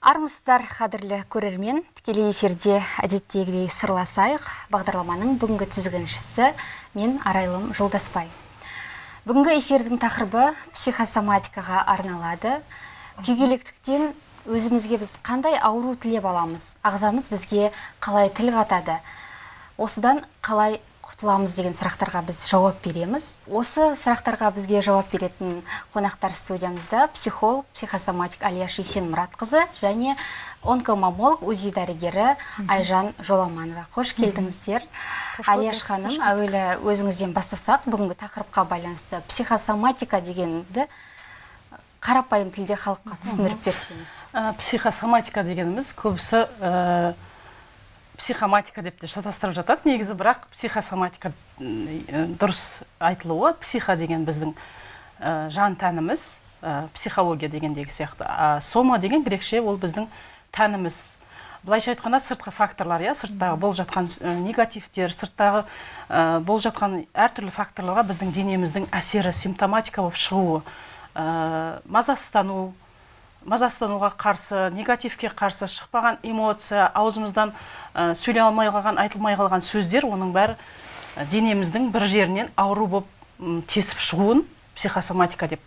армысыздар қадірлі көрермен. Тікелей эфирде әдеттегідей сырласайық. Бағдарламаның бүгінгі тізгіншісі мен арайлым жолдаспай. Бүгінгі эфирдің тақырыбы психосоматикаға арналады. Күйгелектіктен өзімізге біз қандай ауру тілеп аламыз? Ағзамыз бізге қалай тіл қатады? Осыдан қалай құтыламыз деген сұрақтарға біз жауап береміз. Осы сұрақтарға бізге жауап беретін қонақтар студиямызда психолог психосоматик алияш есенмұратқызы және онкомамолог узи дәрігері айжан жоламанова. Қош келдіңіздер. Алияш ханым әуелі өзіңізден бастасақ бүгінгі тақырыпқа байланысты психосоматика дегенді қарапайым тілде халыққа түсіндіріп берсеңіз. Психосоматика дегеніміз көбісі психоматика деп те шатастырып жатады негізі бірақ психосоматика дұрыс айтылуы психо деген біздің жан тәніміз психология дегендегі сияқты. А сома деген грекше ол біздің тәніміз. Былайша айтқанда сыртқы факторлар иә сырттағы болып жатқан негативтер сырттағы болып жатқан әртүрлі факторларға біздің денеміздің әсері симптоматика болып шығуы мазасыздану мазасыздануға қарсы негативке қарсы шықпаған эмоция аузымыздан ә, сөйлей алмай қалған айтылмай қалған сөздер оның бәрі денеміздің бір жерінен ауру болып тесіп шығуын психосоматика деп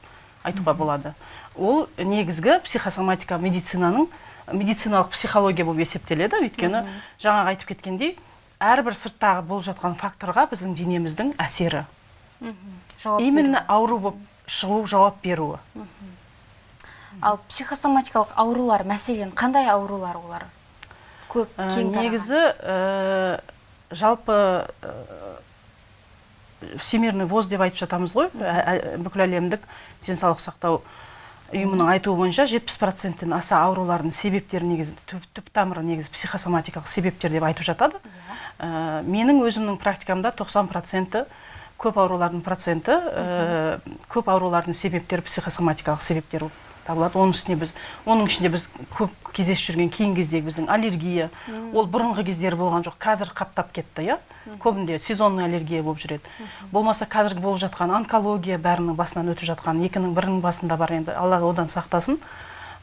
айтуға болады. Ол негізгі психосоматика медицинаның медициналық психология болып есептеледі. Өйткені жаңағы айтып кеткендей әрбір сырттағы болып жатқан факторға біздің денеміздің әсері. Именно ауру болып шығу жауап беруі. Ал психосоматикалық аурулар мәселен қандай аурулар олар? Көп ә, кең негізі ә, жалпы ә, всемирный воз деп айтып жатамыз ғой. Бүкіл әлемдік денсаулық сақтау ұйымының айтуы бойынша 70 проценттен аса аурулардың себептері негізі түп, түп тамыры негізі психосоматикалық себептер деп айтып жатады. Ә, менің өзімнің практикамда 90 проценті көп аурулардың проценті ә, көп аурулардың себептері психосоматикалық себептер болып табылады оның үстіне біз оның ішінде біз көп кездесіп жүрген кейінгі кездегі біздің аллергия. Ол бұрынғы кездері болған жоқ. Қазір қаптап кетті иә? Көбінде сезонный аллергия болып жүреді. Болмаса қазіргі болып жатқан онкология бәрінің басынан өтіп жатқан екінің бірінің басында бар енді. Алла одан сақтасын.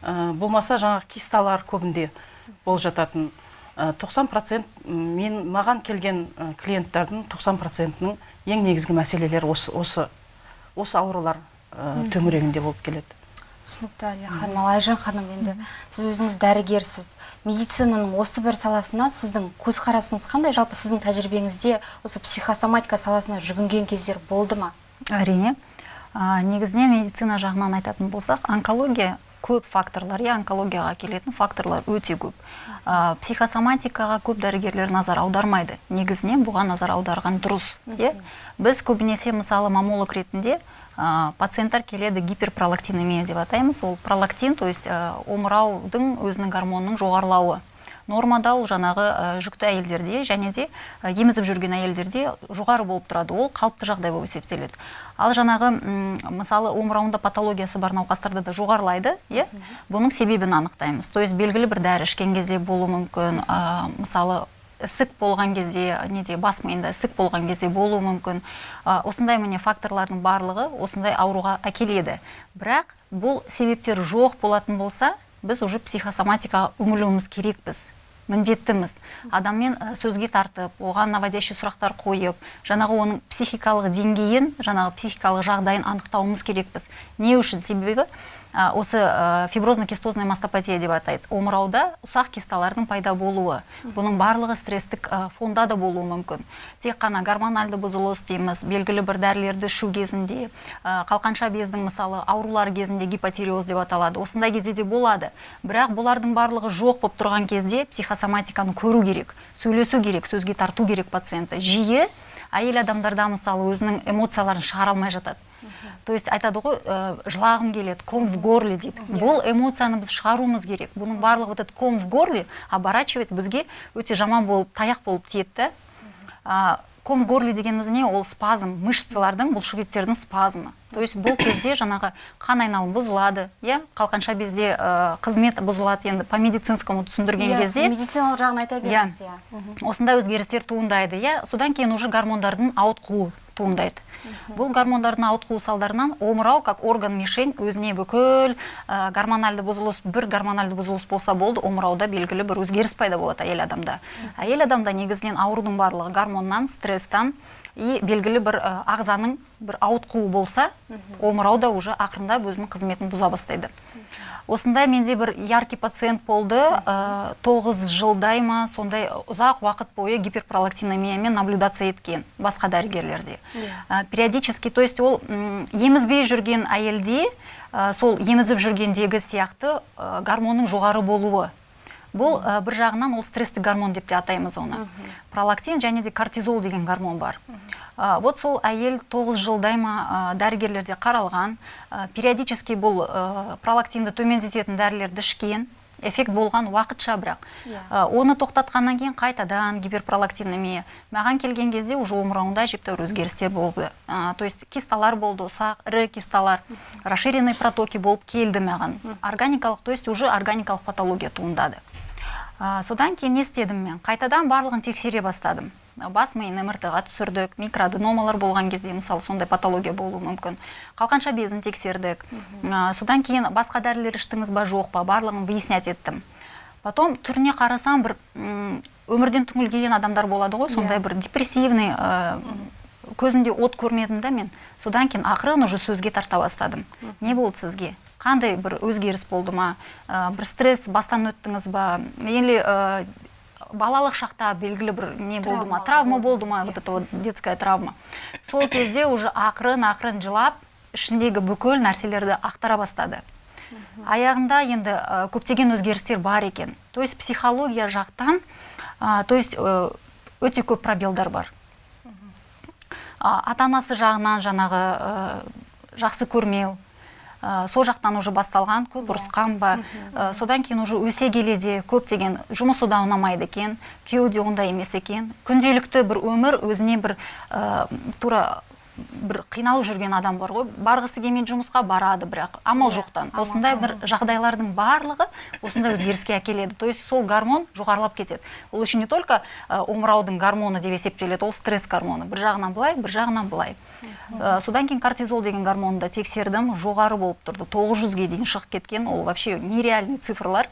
Ә, болмаса жаңағы кисталар көбінде болып жататын. Ә, 90 процент мен маған келген ә, клиенттардың 90 процентінің ең негізгі мәселелері осы осы осы аурулар ә, төңірегінде болып келеді. Түсінікті әлия ханым ал айжан ханым енді сіз өзіңіз дәрігерсіз. Медицинаның осы бір саласына сіздің көзқарасыңыз қандай? Жалпы сіздің тәжірибеңізде осы психосоматика саласына жүгінген кездер болды ма? Әрине. Негізінен медицина жағынан айтатын болсақ онкология көп факторлар иә онкологияға келетін факторлар өте көп. Ә, психосоматикаға көп дәрігерлер назар аудармайды. Негізінен бұған назар аударған дұрыс иә. Біз көбінесе мысалы мамолог ретінде ә, пациенттер келеді гиперпролактинемия деп атаймыз ол пролактин то есть ә, омыраудың өзінің гормонының жоғарылауы нормада ол жаңағы ә, жүкті әйелдерде және де ә, емізіп жүрген әйелдерде жоғары болып тұрады. Ол қалыпты жағдай болып есептеледі. Ал жаңағы мысалы омырауында патологиясы бар науқастарда да жоғарылайды иә? Бұның себебін анықтаймыз. То есть белгілі бір дәрі ішкен кезде болуы мүмкін. Ә, мысалы ісік болған кезде неде бас миында ісік болған кезде болуы мүмкін. Осындай міне факторлардың барлығы осындай ауруға әкеледі. Бірақ бұл себептер жоқ болатын болса біз уже психосоматикаға үңілуіміз керекпіз міндеттіміз. Адаммен сөзге тартып оған наводящий сұрақтар қойып жаңағы оның психикалық деңгейін жаңағы психикалық жағдайын анықтауымыз керекпіз. Не үшін? Себебі осы фиброзно кистозная мастопатия деп атайды. Омырауда ұсақ кисталардың пайда болуы бұның барлығы стресстік фонда да болуы мүмкін. Тек қана гормональды бұзылыс дейміз белгілі бір дәрілерді ішу кезінде қалқанша бездің мысалы аурулары кезінде гипотиреоз деп аталады. Осындай кезде де болады. Бірақ бұлардың барлығы жоқ болып тұрған кезде психосоматиканы көру керек сөйлесу керек сөзге тарту керек пациентті жиі әйел адамдарда мысалы өзінің эмоцияларын шығара алмай жатады. То есть айтады ғой ә, жылағым келеді ком в горле дейді. Бұл эмоцияны біз шығаруымыз керек. Бұның барлығы вот этот ком в горле оборачивать бізге өте жаман болып таяқ болып тиеді да. Ком в горле дегеніміз не ол спазм мышцалардың бұлшықеттердің спазмы. То есть бұл кезде жаңағы қан айналымы бұзылады иә? Қалқанша безде ә, қызмет бұзылады енді по медицинскому түсіндірген yeah, кезде. медициналық жағын айта беріңіз иә. Осындай өзгерістер туындайды иә? Содан кейін уже гормондардың ауытқуы. Туындайды. Бұл гормондардың ауытқуы салдарынан омырау как орган мишень өзіне бүкіл ә, гормональды бұзылыс бір гормональды бұзылыс болса болды омырауда белгілі бір өзгеріс пайда болады әйел адамда. Әйел адамда негізінен аурудың барлығы гормоннан стресстан и белгілі бір ағзаның бір ауытқуы болса омырау да уже ақырындап өзінің қызметін бұза бастайды. Осындай менде бір яркий пациент болды тоғыз жылдай ма сондай ұзақ уақыт бойы гиперпролактинемиямен наблюдация еткен басқа дәрігерлерде. Ә, периодически то есть ол емізбей жүрген әйелде ә, сол емізіп жүргендегі сияқты ә, гормонның жоғары болуы. Бұл ә, бір жағынан ол стресстік гормон деп те атаймыз оны. Пролактин және де кортизол деген гормон бар. Ә, вот сол әйел тоғыз жылдай ма ә, дәрігерлерде қаралған ә, периодически бұл ә, пролактинді төмендететін дәрілерді ішкен эффект болған уақытша бірақ. Иә. Оны тоқтатқаннан кейін қайтадан гиперпролактинемия маған келген кезде уже омырауында әжептәуір өзгерістер болды. То есть кисталар болды ұсақ ірі кисталар расширенный протоки болып келді маған. Органикалық то есть уже органикалық патология туындады. А, содан кейін не істедім мен? Қайтадан барлығын тексере бастадым. Бас миын мрт ға түсірдік микроаденомалар болған кезде мысалы сондай патология болуы мүмкін. Қалқанша безін тексердік. А, содан кейін басқа дәрілер іштіңіз ба жоқ па барлығын выяснять еттім. Потом түріне қарасам бір өмірден түңілген адамдар болады ғой сондай бір депрессивный ә, көзінде от көрмедім да мен. Содан кейін ақырын уже сөзге тарта бастадым. Не болды сізге? Қандай бір өзгеріс болды ма? Ә, бір стресс бастан өттіңіз ба? Или ә, балалық шақта белгілі бір не болды ма? Травма болды ма? Вот это вот детская травма. Сол кезде уже ақырын ақырын жылап ішіндегі бүкіл нәрселерді ақтара бастады. Аяғында енді ә, көптеген өзгерістер бар екен. То есть психология жақтан ә, то есть ә, өте көп пробелдар бар. А, ата анасы жағынан жаңағы ә, жақсы көрмеу ә, сол жақтан уже басталған көп ұрысқан ба. Ә, содан кейін уже өсе келе де көптеген жұмысы да ұнамайды екен күйеуі де ондай емес екен. Күнделікті бір өмір өзіне бір ә, тура бір қиналып жүрген адам бар ғой. Барғысы келмейді жұмысқа барады бірақ. Амал Иә, жоқтан. осындай бір жағдайлардың барлығы осындай өзгеріске әкеледі. То есть сол гормон жоғарылап кетеді. Ол еще не только омыраудың гормоны деп есептеледі ол стресс гормоны. Бір жағынан былай бір жағынан былай. Ә, содан кейін кортизол деген гормонды да тексердім. Жоғары болып тұрды. 900-ге дейін шығып кеткен. Ол вообще нереальный цифрлар.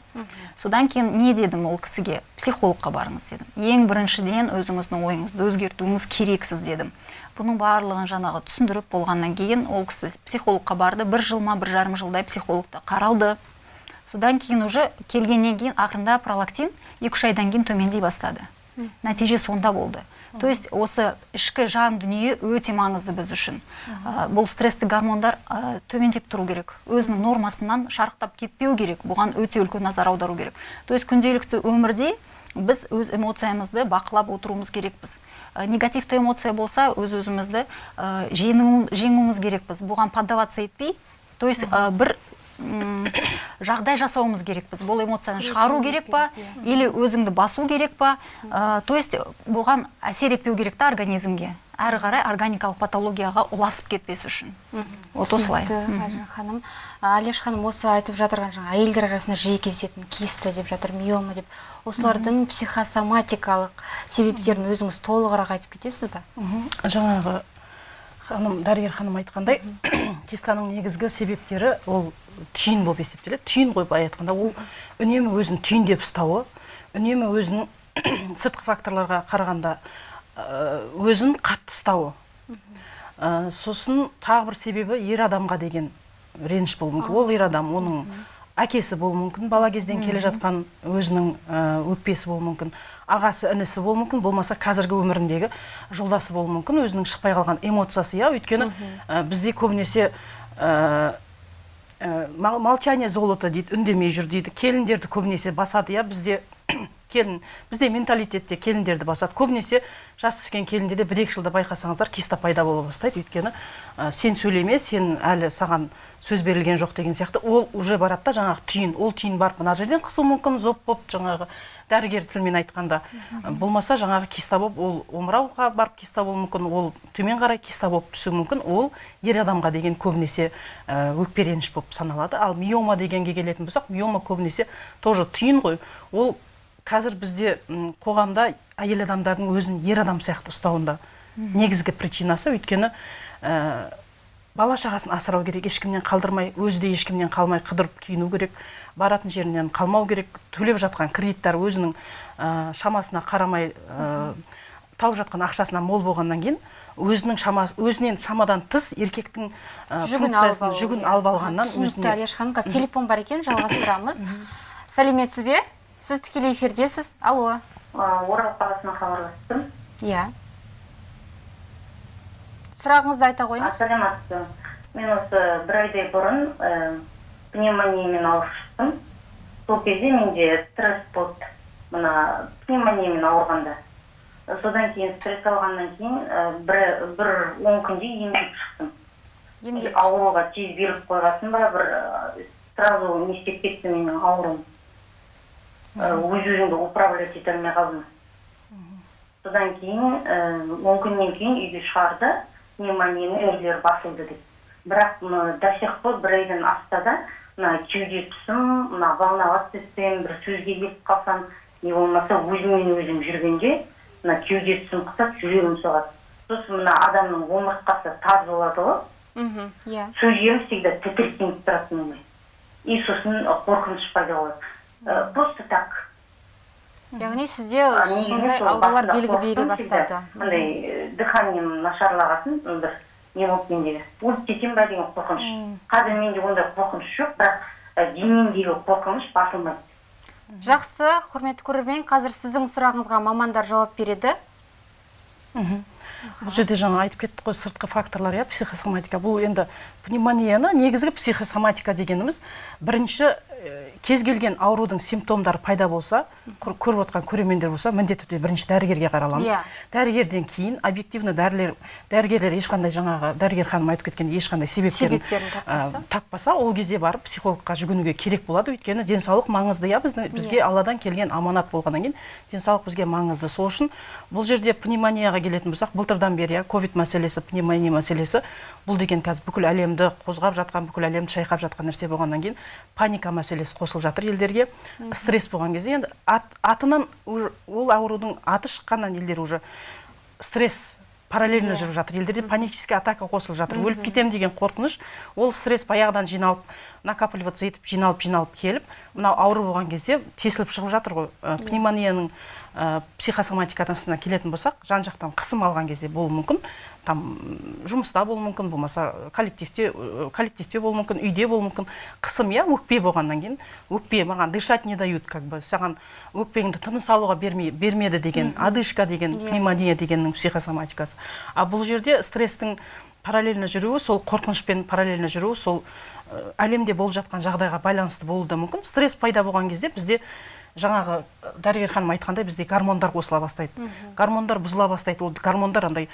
Содан кейін не дедім ол кісіге? Психологқа барыңыз дедім. Ең біріншіден өзіңіздің ойыңызды өзгертуіңіз керексіз дедім. Бұның барлығын жаңағы түсіндіріп болғаннан кейін ол кісі психологқа барды. Бір жыл ма бір жарым жылдай психологта қаралды. Содан кейін уже келгеннен кейін ақырында пролактин екі үш айдан кейін төмендей бастады. Нәтиже сонда болды. То есть осы ішкі жан дүние өте маңызды біз үшін. Ә, бұл стресстік гормондар ә, төмендеп тұру керек. Өзінің нормасынан шарықтап кетпеу керек. Бұған өте үлкен назар аудару керек. То есть күнделікті өмірде біз өз эмоциямызды бақылап отыруымыз керекпіз. Ә, негативті эмоция болса өз өзімізді ә, жеңу- жеңуіміз керекпіз. Бұған поддаваться етпей то есть ә, бір жағдай жасауымыз керекпіз. Бұл эмоцияны шығару керек па? керек, или өзіңді басу керек па? То есть бұған әсер етпеу керек та организмге. Әрі қарай органикалық патологияға ұласып кетпес үшін. Вот осылай. Ханым. А, алеш ханым осы айтып жатырған жаңа әйелдер арасында жиі кездесетін киста деп жатыр миома деп. Осылардың психосоматикалық себептерін өзіңіз толығырақ айтып кетесіз ба жаңағы ханым дәрігер ханым айтқандай кистаның негізгі себептері ол түйін болып есептеледі. Түйін ғой былай айтқанда ол үнемі өзін түйіндеп ұстауы үнемі өзінің сыртқы факторларға қарағанда өзін қатты ұстауы. Ә, сосын тағы бір себебі ер адамға деген реніш болуы мүмкін. Ол ер адам оның әкесі болуы мүмкін бала кезден келе жатқан өзінің ә, өкпесі болуы мүмкін ағасы інісі болуы мүмкін болмаса қазіргі өміріндегі жолдасы болуы мүмкін өзінің шықпай қалған эмоциясы иә. Өйткені ә, бізде көбінесе ә, молчание золото дейді үндемей жүр дейді. Келіндерді көбінесе басады. Иә бізде келін бізде менталитетте келіндерді басады. Көбінесе жас түскен келіндерде бір екі жылда байқасаңыздар киста пайда бола бастайды. Өйткені ә, сен сөйлеме сен әлі саған сөз берілген жоқ деген сияқты. Ол уже барады да жаңағы түйін. Ол түйін барып мына жерден қысуы мүмкін зоб болып жаңағы дәрігер тілмен айтқанда болмаса жаңағы киста болып ол омырауға барып киста болуы мүмкін ол төмен қарай киста болып түсуі мүмкін ол ер адамға деген көбінесе өкпе реніш болып саналады. Ал миома дегенге келетін болсақ миома көбінесе тоже түйін ғой. Ол қазір бізде қоғамда әйел адамдардың өзін ер адам сияқты ұстауында негізгі причинасы. Өйткені ә, бала шағасын асырау керек ешкімнен қалдырмай өзі де ешкімнен қалмай қыдырып киіну керек баратын жерінен қалмау керек төлеп жатқан кредиттар өзінің ә, шамасына қарамай ә, тауып жатқан ақшасынан мол болғаннан кейін өзінің шамасы өзінен шамадан тыс еркектің ә, жүгін алып функциясын жүгін алып алғаннан түсінікті алияш ханым қазір телефон бар екен жалғастырамыз. Сәлеметсіз бе? Сіз тікелей эфирдесіз. Алло. Орал қаласынан хабарластым. Иә. Сұрағыңызды айта қойыңыз. Ассалаумағалейкум мен осы бір айдай бұрын ә, пневмониямен ауырып шықтым сол кезде менде стресс болды. Мына пневмониямен ауырғанда. Содан кейін стресс алғаннан кейін ә, бір бір он күнде емделіп шықтым. Ауруға тез беріп қойғасын ба бір ә, сразу не істеп кетті менің ауруым өз өзімді управлять ете алмай қалдым. Содан кейін ә, он күннен кейін үйге шығарды. Пневмонияның нелері басылды деп. Бірақ мына до сих пор бір айдан асса да мына кеуде тұсым мына волноваться етсем бір сөзге келіп қалсам не болмаса өзіммен өзім жүргенде мына кеуде тұсым қысады жүрегім соғады. Сосын мына адамның омыртқасы таз болады ғой. Мхм иә. Сөздерім всегда тітіркеніп тұрады менде и сосын қорқыныш пайда болады. Просто так. Яғни сізде сондай аурулар белгі бере бастады. Андай э, дыханием нашарлағасын бір не болды менде өліп кетемін ба деген қорқыныш. Қазір менде ондай қорқыныш жоқ бірақ ә, денемдегі қорқыныш басылмайды жақсы құрметті көрермен қазір сіздің сұрағыңызға мамандар жауап береді. Бұл жерде жаңа айтып кеттік қой сыртқы факторлар иә психосоматика. Бұл енді пневмонияны негізгі психосоматика дегеніміз. Бірінші э, кез келген аурудың симптомдары пайда болса көріп отқан көрермендер болса міндетті түрде бірінші дәрігерге қараламыз Иә. дәрігерден кейін объективно дәрілер дәрігерлер ешқандай жаңағы дәрігер ханым айтып кеткендей ешқандай себептерін Себептерін таппаса. ә, таппаса ол кезде барып психологқа жүгінуге керек болады өйткені денсаулық маңызды иә біздің бізге алладан келген аманат болғаннан кейін денсаулық бізге маңызды сол үшін бұл жерде пневмонияға келетін болсақ былтырдан бері иә ковид мәселесі пневмония мәселесі бұл деген қазір бүкіл әлемді қозғап жатқан бүкіл әлемді шайқап жатқан нәрсе болғаннан кейін паника мәселесі қосылып жатыр елдерге. Стресс болған кезде енді ат, атынан ол аурудың аты шыққаннан елдер уже стресс параллельно жүріп жатыр. Елдерде панический атака қосылып жатыр. Өліп кетемін деген қорқыныш ол стресс баяғыдан жиналып накапливаться етіп жиналып жиналып келіп мынау ауру болған кезде тесіліп шығып жатыр ғой. Ә, пневмонияның ә, психосоматикасына келетін болсақ жан жақтан қысым алған кезде болуы мүмкін. Там жұмыста болуы мүмкін болмаса коллективте ә, коллективте болуы мүмкін үйде болуы мүмкін. Қысым иә өкпе болғаннан кейін. Өкпе маған дышать не дают как бы. Саған өкпеңді тыныс алуға бермей, бермеді деген одышка деген Иә. пневмония дегеннің психосоматикасы. А бұл жерде стресстің параллельно жүруі сол қорқынышпен параллельно жүруі сол ә, әлемде болып жатқан жағдайға байланысты болуы да мүмкін. Стресс пайда болған кезде бізде жаңағы ә, дәрігер ханым айтқандай бізде гормондар қосыла бастайды. Гормондар бұзыла бастайды. Ол гормондар андай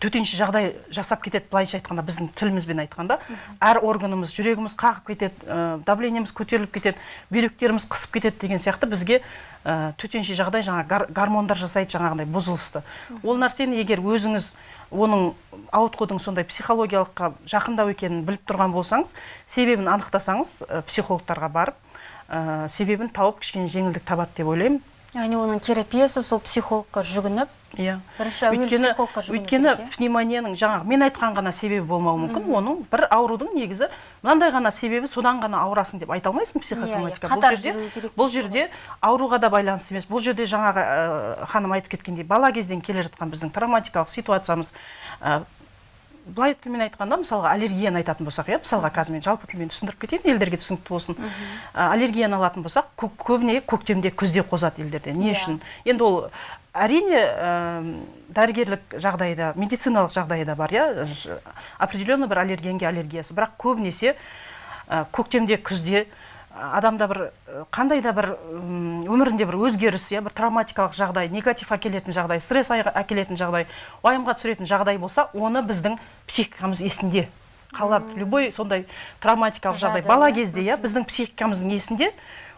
төтенше жағдай жасап кетеді былайша айтқанда біздің тілімізбен айтқанда. Әр органымыз жүрегіміз қағып кетеді ә, давлениеміз көтеріліп кетеді бүйректеріміз қысып кетеді деген сияқты бізге ә, төтенше жағдай жаңа гар- гормондар жасайды жаңағындай бұзылысты. Ол нәрсені егер өзіңіз оның ауытқудың сондай психологиялыққа жақындау екенін біліп тұрған болсаңыз себебін анықтасаңыз ә, психологтарға барып ә, себебін тауып кішкене жеңілдік табады деп ойлаймын. Яғни оның терапиясы сол психологқа жүгініп иә. бірінші әуелі өйткені психологқа жүгіну өйткені иә? пневмонияның жаңағы мен айтқан ғана себебі болмауы мүмкін оның бір аурудың негізі мынандай ғана себебі содан ғана ауырасың деп айта алмайсың психосоматика. Иә, иә, бұл жерде бұл жерде ауруға да байланысты емес. Бұл жерде жаңағы ә, ханым айтып кеткендей бала кезден келе жатқан біздің травматикалық ситуациямыз ә, былай тілмен айтқанда мысалға аллергияны айтатын болсақ иә мысалға қазір мен жалпы тілмен түсіндіріп кетейін елдерге түсінікті болсын. Ә, аллергияны алатын болсақ кө- көбіне көктемде күзде қозады елдерде. Не Иә. үшін? Енді ол әрине ә, дәрігерлік жағдайда медициналық жағдайда бар иә. Определенный бір аллергенге аллергиясы. Бірақ көбінесе ә, көктемде күзде адамда бір қандай да бір өмірінде бір өзгеріс иә бір травматикалық жағдай негатив әкелетін жағдай стресс әкелетін жағдай уайымға түсіретін жағдай болса оны біздің психикамыз есінде қалады. Любой сондай травматикалық жағдай бала кезде иә біздің психикамыздың есінде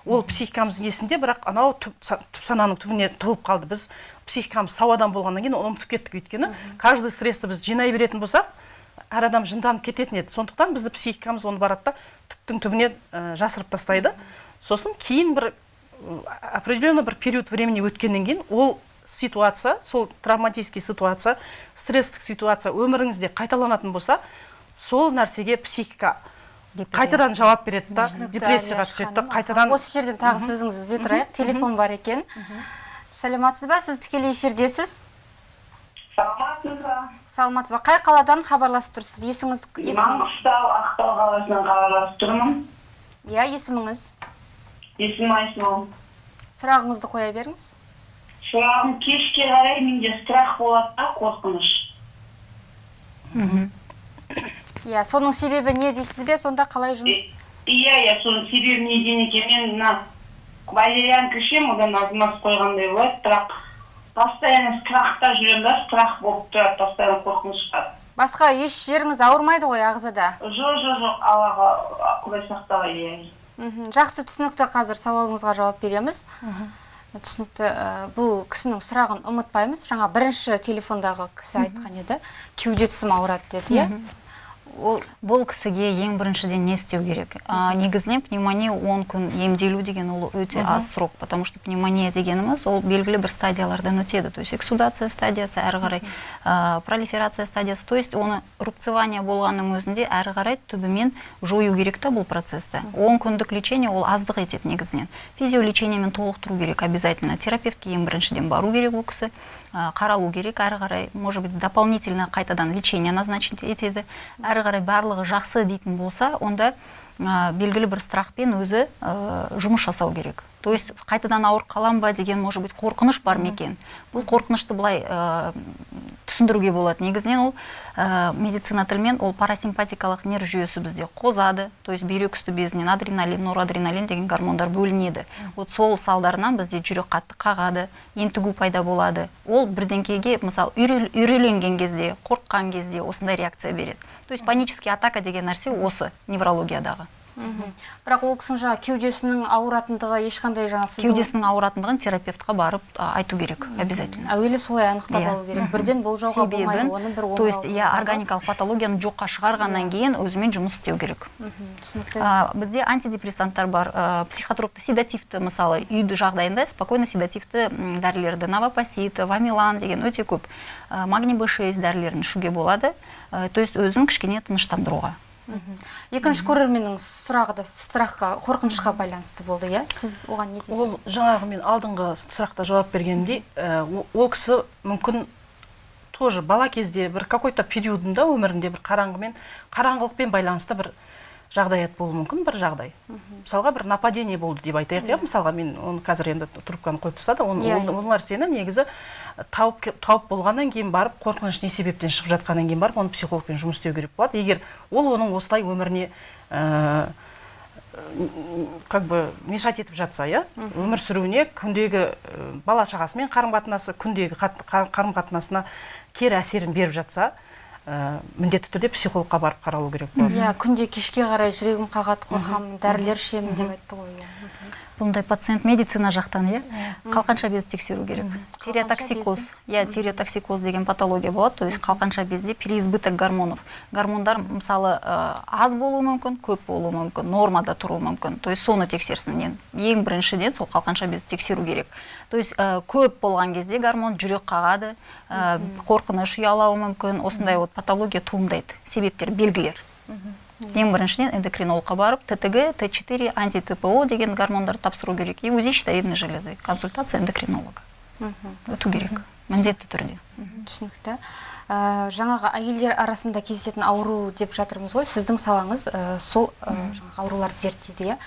ол психикамыздың есінде бірақ анау түп, түп сананың түбіне тығылып қалды. Біз психикамыз сау адам болғаннан кейін оны ұмытып кеттік өйткені. Каждый стрессті біз жинай беретін болсақ әр адам жынданып кететін еді. Сондықтан бізді психикамыз оны барады да түптің түбіне ә, жасырып тастайды. Сосын кейін бір определенный бір период времени өткеннен кейін ол ситуация сол травматический ситуация стресстік ситуация өміріңізде қайталанатын болса сол нәрсеге психика қайтадан жауап береді да депрессияға түседі да қайтадан осы жерден тағы сөзіңізді үзе тұрайық. Телефон бар екен. Сәлеметсіз ба? Сіз тікелей эфирдесіз? Саламатсыз ба саламатсыз ба? Қай қаладан хабарласып тұрсыз? Есіңіз маңғыстау ақтау қаласынан хабарласып тұрмын. Иә есіміңіз? Есімім айсұлу сұрағыңызды қоя беріңіз. Сұрағым кешке қарай менде страх болады да қорқыныш. Иә соның себебі не дейсіз бе? Сонда қалай жұмыс? Иә иә соның себебі неден екен мен мына валерьянка ішемін одан қойғандай болады бірақ постоянно страхта жүремін да страх болып тұрады постоянно қорқынышта басқа еш жеріңіз ауырмайды ғой ағзада? Жоқ жоқ жоқ аллаға құдай сақтағай иә мхм жақсы түсінікті қазір сауалыңызға жауап береміз. Түсінікті ә, бұл кісінің сұрағын ұмытпаймыз. Жаңа бірінші телефондағы кісі айтқан еді. Кеуде тұсым ауырады деді иә. Ол бұл кісіге ең біріншіден не істеу керек? А, негізінен пневмония 10 күн емделу деген ол өте аз срок потому что пневмония дегеніміз ол белгілі бір стадиялардан өтеді. То есть эксудация стадиясы әрі қарай а, пролиферация стадиясы. То есть оны рубцевание болғанның өзінде әрі қарай түбімен жою керек та бұл процесті. 10 күндік лечение ол аздық етеді негізінен. Физиолечениемен толықтыру керек обязательно. Терапевтке ең біріншіден бару керек ол кісі. Қаралу керек. Әрі қарай может быть дополнительно қайтадан лечение назначить етеді. Әрі қарай барлығы жақсы дейтін болса онда а, белгілі бір страхпен өзі а, жұмыс жасау керек. То есть қайтадан ауырып қалам ба деген может быть қорқыныш бар ма екен? Бұл қорқынышты былай түсіндіруге болады. Негізінен ол ә, медицина тілімен ол парасимпатикалық нерв жүйесі бізде қозады. То есть бүйрек үсті безінен адреналин норадреналин деген гормондар бөлінеді. Вот сол салдарынан бізде жүрек қатты қағады ентігу пайда болады. Ол бірдеңкеге мысалы үйрел- үйреленген кезде қорыққан кезде осындай реакция береді. То есть панический атака деген нәрсе осы неврологиядағы. Бірақ ол кісінің жаңа кеудесінің ауыратындығы ешқандай жаңа сіздің кеудесінің ауыратындығын терапевтқа барып айту керек обязательно. Әуелі солай анықтап Иә. алу керек. Бірден болжауға болмайды оны бір то есть иә органикалық патологияны жоққа шығарғаннан кейін өзімен жұмыс істеу керек. Түсінікті. Бізде антидепрессанттар бар. Психотропты седативті мысалы үйді жағдайында спокойно седативті дәрілерді новопосит вамилан деген өте көп магний б6 дәрілерін ішуге болады. То есть өзін кішкене тыныштандыруға. Екінші көрерменнің сұрағы да страхқа қорқынышқа байланысты болды иә? Сіз оған не дейсіз? ол жаңағы мен алдыңғы сұрақта жауап бергенімдей ол кісі мүмкін тоже бала кезде бір какой то периодында өмірінде бір қараңғымен қараңғылықпен байланысты бір жағдаят болуы мүмкін бір жағдай. Мысалға бір нападение болды деп айтайық иә? Мысалға мен оны қазір енді трубканы қойып тастады Иә, ол, иә. ол нәрсені негізі тауып тауып болғаннан кейін барып қорқыныш не себептен шығып жатқаннан кейін барып оны психологпен жұмыс істеу керек болады. Егер ол оның осылай өміріне ә, как бы мешать етіп жатса иә өмір сүруіне күндегі ә, бала шағасымен қарым қатынасы күндегі қарым қатынасына кері әсерін беріп жатса міндетті түрде психологқа барып қаралу керек болады иә күнде кешке қарай жүрегім қағады қорқамын дәрілер ішемін деп айтты ғой иә. Бұндай пациент медицина жақтан иә. Қалқанша безді тексеру керек. Тиреотоксикоз иә тиреотоксикоз деген патология болады. То есть қалқанша безде переизбыток гормонов. Гормондар мысалы ә, аз болуы мүмкін көп болуы мүмкін нормада тұруы мүмкін. То есть соны тексерсін. Ең біріншіден сол қалқанша безді тексеру керек. То есть ә, көп болған кезде гормон жүрек қағады ә, қорқыныш ұялауы мүмкін осындай вот патология туындайды себептер белгілер. Ең біріншіден эндокринологқа барып ттг т 4 анти тпо деген гормондарды тапсыру керек. И узи щитовидной железы консультация эндокринолога. Өту керек. Міндетті түрде. Түсінікті. Ә, жаңағы әйелдер арасында кездесетін ауру деп жатырмыз ғой. Сіздің салаңыз ә, сол ә, жаңағы ауруларды зерттейді иә?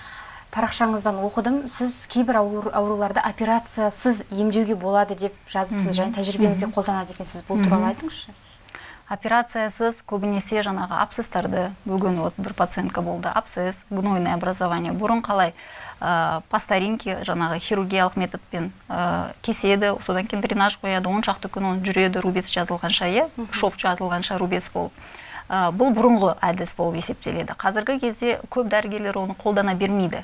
Парақшаңыздан оқыдым. Сіз кейбір ауру, ауруларды операциясыз емдеуге болады деп жазыпсыз және тәжірибеңізде қолданады екенсіз. Бұл туралы айтыңызшы. Операциясыз көбінесе жаңағы абсцесстарды бүгін вот бір пациентка болды. Абсцесс гнойное образование бұрын қалай ә, по старинке жаңағы хирургиялық методпен ә, кеседі содан кейін дренаж қояды он шақты күн оны жүреді рубец жазылғанша иә? Шов жазылғанша рубец болып. Бұл бұрынғы әдіс болып есептеледі. Қазіргі кезде көп дәрігерлер оны қолдана бермейді.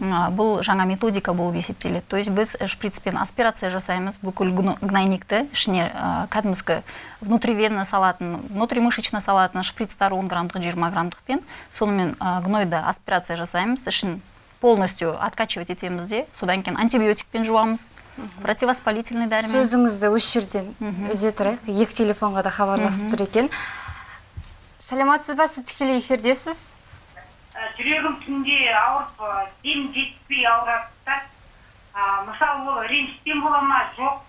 Ә, бұл жаңа методика болып есептеледі. То есть біз шприцпен аспирация жасаймыз бүкіл гно- гнойникті ішіне ә, кәдімгі внутривенно салатын внутримышечно салатын шприцтар 10 граммдық 20 граммдықпен сонымен ә, гнойды аспирация жасаймыз ішін полностью откачивать етеміз де. Содан кейін антибиотикпен жуамыз противовоспалительный дәрімен. Сөзіңізді осы жерден үзе тұрайық. Екі телефонға да хабарласып тұр екен. Сәлеметсіз ба? Сіз тікелей эфирдесіз? Жүрегім түнде ауырып дем жетпей ауырады да А, мысалы ол ренжіспен бола ма? Жоқ.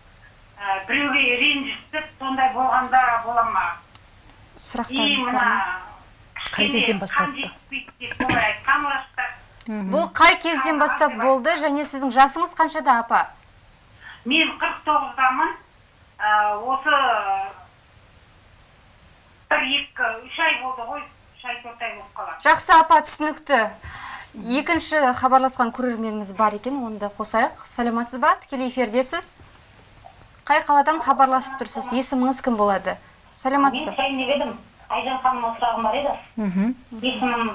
Ә, біреуге ренжісіп сондай болғанда бола ма? Сұрақтарыңыз бар ма? Қай кезден бұл қай кезден бастап болды? Және сіздің жасыңыз қаншада апа? Мен қырық тоғыздамын Ә, осы бір екі үш ай болды ғой. Үш ай төрт ай болып қалады. Жақсы апа түсінікті. Екінші хабарласқан көрерменіміз бар екен оны да қосайық. Сәлеметсіз ба? Тікелей эфирдесіз. Қай қаладан хабарласып тұрсыз? Есіміңіз кім болады? Сәлеметсіз мен ба сұрайын деп едім? Айжан ханымға сұрағым бар еді. Мхм. Есімім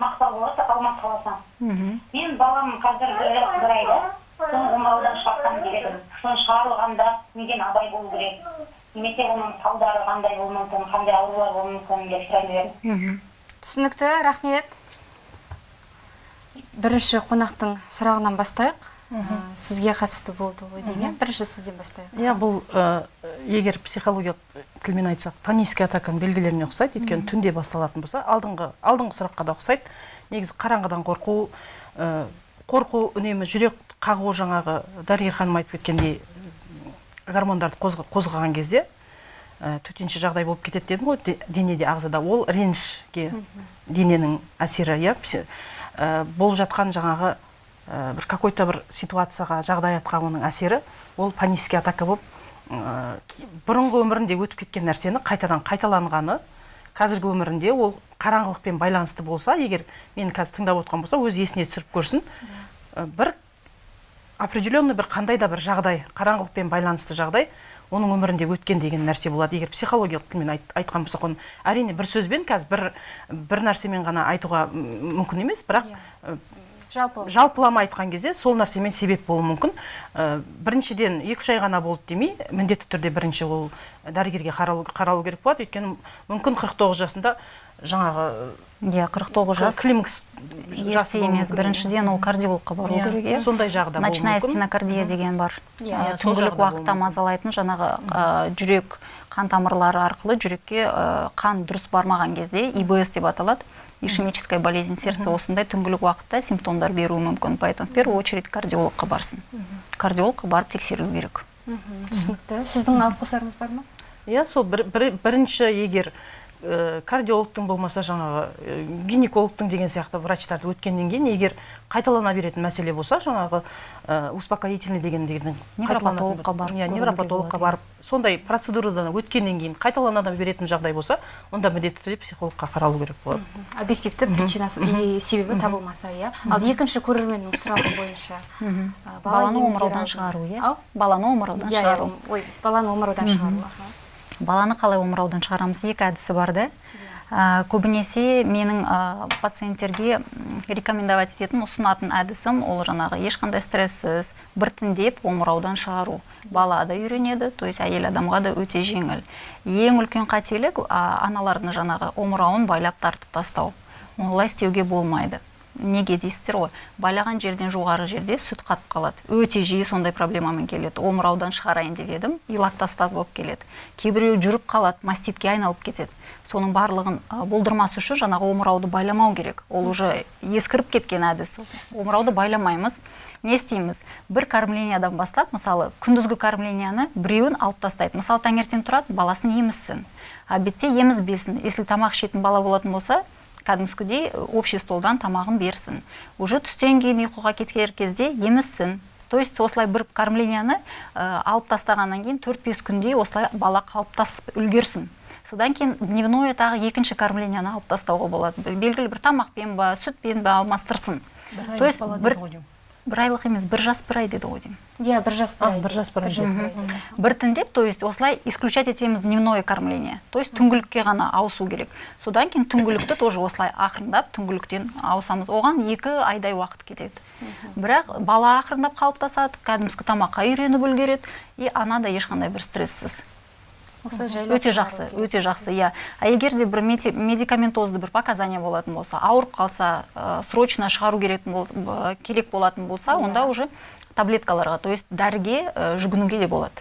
мақпал болады алматы қаласынан. Мхм. Мен балам қазір бір бір айда соны омыраудан шығарсам деп едім соны шығарылғанда неден абай болу керек? Немесе оның салдары қандай болуы мүмкін қандай аурулар болуы мүмкін деп сұрайын деп едім мхм. Түсінікті рахмет. Бірінші қонақтың сұрағынан бастайық. Ә, сізге қатысты болды ғой деймін иә? бірінші сізден бастайық. Иә бұл ә, егер психологиялық тілмен айтсақ панический атаканың белгілеріне ұқсайды. Өйткені түнде басталатын болса алдыңғы алдыңғы сұраққа да ұқсайды. Негізі қараңғыдан қорқу ә, қорқу үнемі жүрек қағу жаңағы дәрігер ханым айтып кеткендей гормондарды қозға- қозғаған кезде ә, төтенше жағдай болып кетеді дедім ғой. Де- денеде ағзада. Ол ренішке дененің әсері иә. Ә, болып жатқан жаңағы ә, бір какой то бір ситуацияға жағдаятқа оның әсері ол панический атака болып ә, бұрынғы өмірінде өтіп кеткен нәрсені қайтадан қайталанғаны қазіргі өмірінде ол қараңғылықпен байланысты болса егер мені қазір тыңдап отқан болса өз есіне түсіріп көрсін. Бір определенный бір қандай да бір жағдай қараңғылықпен байланысты жағдай оның өмірінде өткен деген нәрсе болады. Егер психологиялық тілмен айт, айтқан болсақ оны әрине бір сөзбен қазір бір бір нәрсемен ғана айтуға мүмкін емес бірақ Иә. ә, жалпы жалпылама айтқан кезде сол нәрсемен себеп болуы мүмкін. Ә, біріншіден екі үш ай ғана болды демей міндетті түрде бірінші ол дәрігерге қаралу, қаралу керек болады. Өйткені мүмкін 49 жасында жаңағы иә қырық тоғыз жас. Климакс ерте емес біріншіден ол кардиологқа бару Иә, керек иә. сондай жағы да болуы ночная стенокардия деген бар. Иә, иә, түңгілік болуы уақытта мазалайтын жаңағы ә, жүрек қан тамырлары арқылы жүрекке ә, қан дұрыс бармаған кезде ибс деп аталады ишемическая болезнь сердца осындай түңгілік уақытта симптомдар беруі мүмкін. Поэтому в первую очередь кардиологқа барсын. Кардиологқа барып тексерілу керек. Мхм, түсінікті. Сіздің алып қосарыңыз бар ма? Иә сол бір, бір- бірінші егер кардиологтың болмаса жаңағы ә, гинекологтың деген сияқты врачтарды өткеннен кейін егер қайталана беретін мәселе болса жаңағы ә, успокоительный деген деген Невропатологқа барып иә невропатологқа барып сондай процедурадан өткеннен кейін қайталана беретін жағдай болса онда міндетті түрде психологқа қаралу керек болады. Объективті причинасы и себебі табылмаса иә. Ал екінші көрерменнің сұрағы бойынша ә, бала баланы омыраудан шығару иә? Баланы омыраудан иә шығару. Иә, ой баланы омыраудан шығару. Баланы қалай омыраудан шығарамыз? Екі әдісі бар да. Ә, көбінесе менің ә, пациенттерге рекомендовать ететін ұсынатын әдісім ол жаңағы ешқандай стresссіз біртіндеп омыраудан шығару. Бала да үйренеді то есть әйел адамға да өте жеңіл. Ең үлкен қателік ә, аналардың жаңағы омырауын байлап тартып тастау. Олай істеуге болмайды. Неге дейсіздер ғой? Байлаған жерден жоғары жерде сүт қатып қалады. Өте жиі сондай проблемамен келеді. Омыраудан шығарайын деп едім и лактостаз болып келеді. Кейбіреу жүріп қалады маститке айналып кетеді. Соның барлығын болдырмас үшін жаңағы омырауды байламау керек. Ол уже ескіріп кеткен әдіс. Омырауды байламаймыз не істейміз? Бір кормлениядан бастап мысалы күндізгі кормленияны біреуін алып тастайды. Мысалы таңертең тұрады баласын емізсін. Обедте емізбесін. Если тамақ ішетін бала болатын болса кәдімгідей общий столдан тамағын берсін. Уже түстен кейін ұйқыға кетер кезде емізсін. То есть осылай бір кормленияны ә, алып тастағаннан кейін 4-5 күнде осылай бала қалыптасып үлгерсін. Содан кейін дневное тағы екінші кормленияны алып тастауға болады. Белгілі бір тамақпен ба сүтпен ба алмастырсын. То есть бір, бір айлық емес бір жас бір ай деді ғой деймін. Иә бір жас бір ай бір жас бір ай. бір ай біртіндеп то есть осылай исключать етеміз дневное кормление. То есть түңгілікке ғана ауысу керек. Содан кейін түңгілікті тоже осылай ақырындап түңгіліктен ауысамыз. Оған екі айдай уақыт кетеді. Бірақ бала ақырындап қалыптасады кәдімгі тамаққа үйреніп үлгереді и ана да ешқандай бір жайлап өте жақсы өте жақсы. Иә. А егер де бір медикаментозды бір показания болатын болса ауырып қалса ә, срочно шығару керек болатын болса Иә. онда уже таблеткаларға то есть дәріге ә, жүгінуге де болады.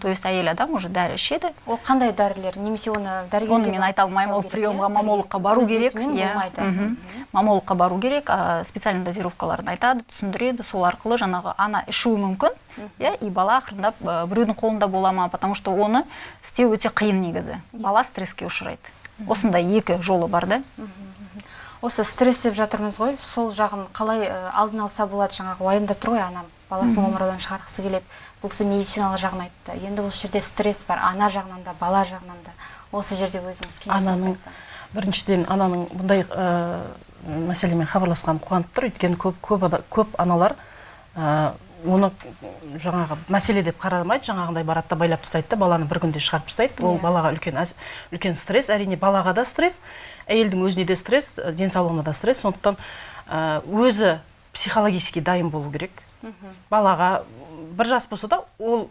То есть әйел адам уже дәрі ішеді. Ол қандай дәрілер? Немесе оны дәрігерге оны мен айта алмаймын ол приемға иә? мамологқа бару Өз керек иә. мамологқа бару керек специальный дозировкаларын айтады түсіндіреді сол арқылы жаңағы ана ішуі мүмкін иә и бала ақырындап ә, біреудің қолында бола ма потому что оны істеу өте қиын негізі. Бала стресске ұшырайды. Осындай екі жолы бар да. Осы стресс деп жатырмыз ғой. Сол жағын қалай ә, алдын алса болады жаңағы уайымдап тұр ғой анам. Баласын омыраудан шығарғысы келеді. Бұл кісі медициналық жағын айтты. Енді осы жерде стресс бар ана жағынан да бала жағынан да. Осы жерде өзіңіз кеңес біріншіден ананың бұндай ә, мәселемен хабарласқаны қуанып тұр. Өйткені көп көп, көп аналар ә, оны жаңағы мәселе деп қарамайды. Жаңағындай барады да байлап тастайды да баланы бір күнде шығарып тастайды. Ол Иә. балаға үлкен әс- үлкен стресс. Әрине балаға да стресс әйелдің өзіне де стресс денсаулығына да стресс. Сондықтан өзі психологически дайын болу керек. Балаға бір жас болса да ол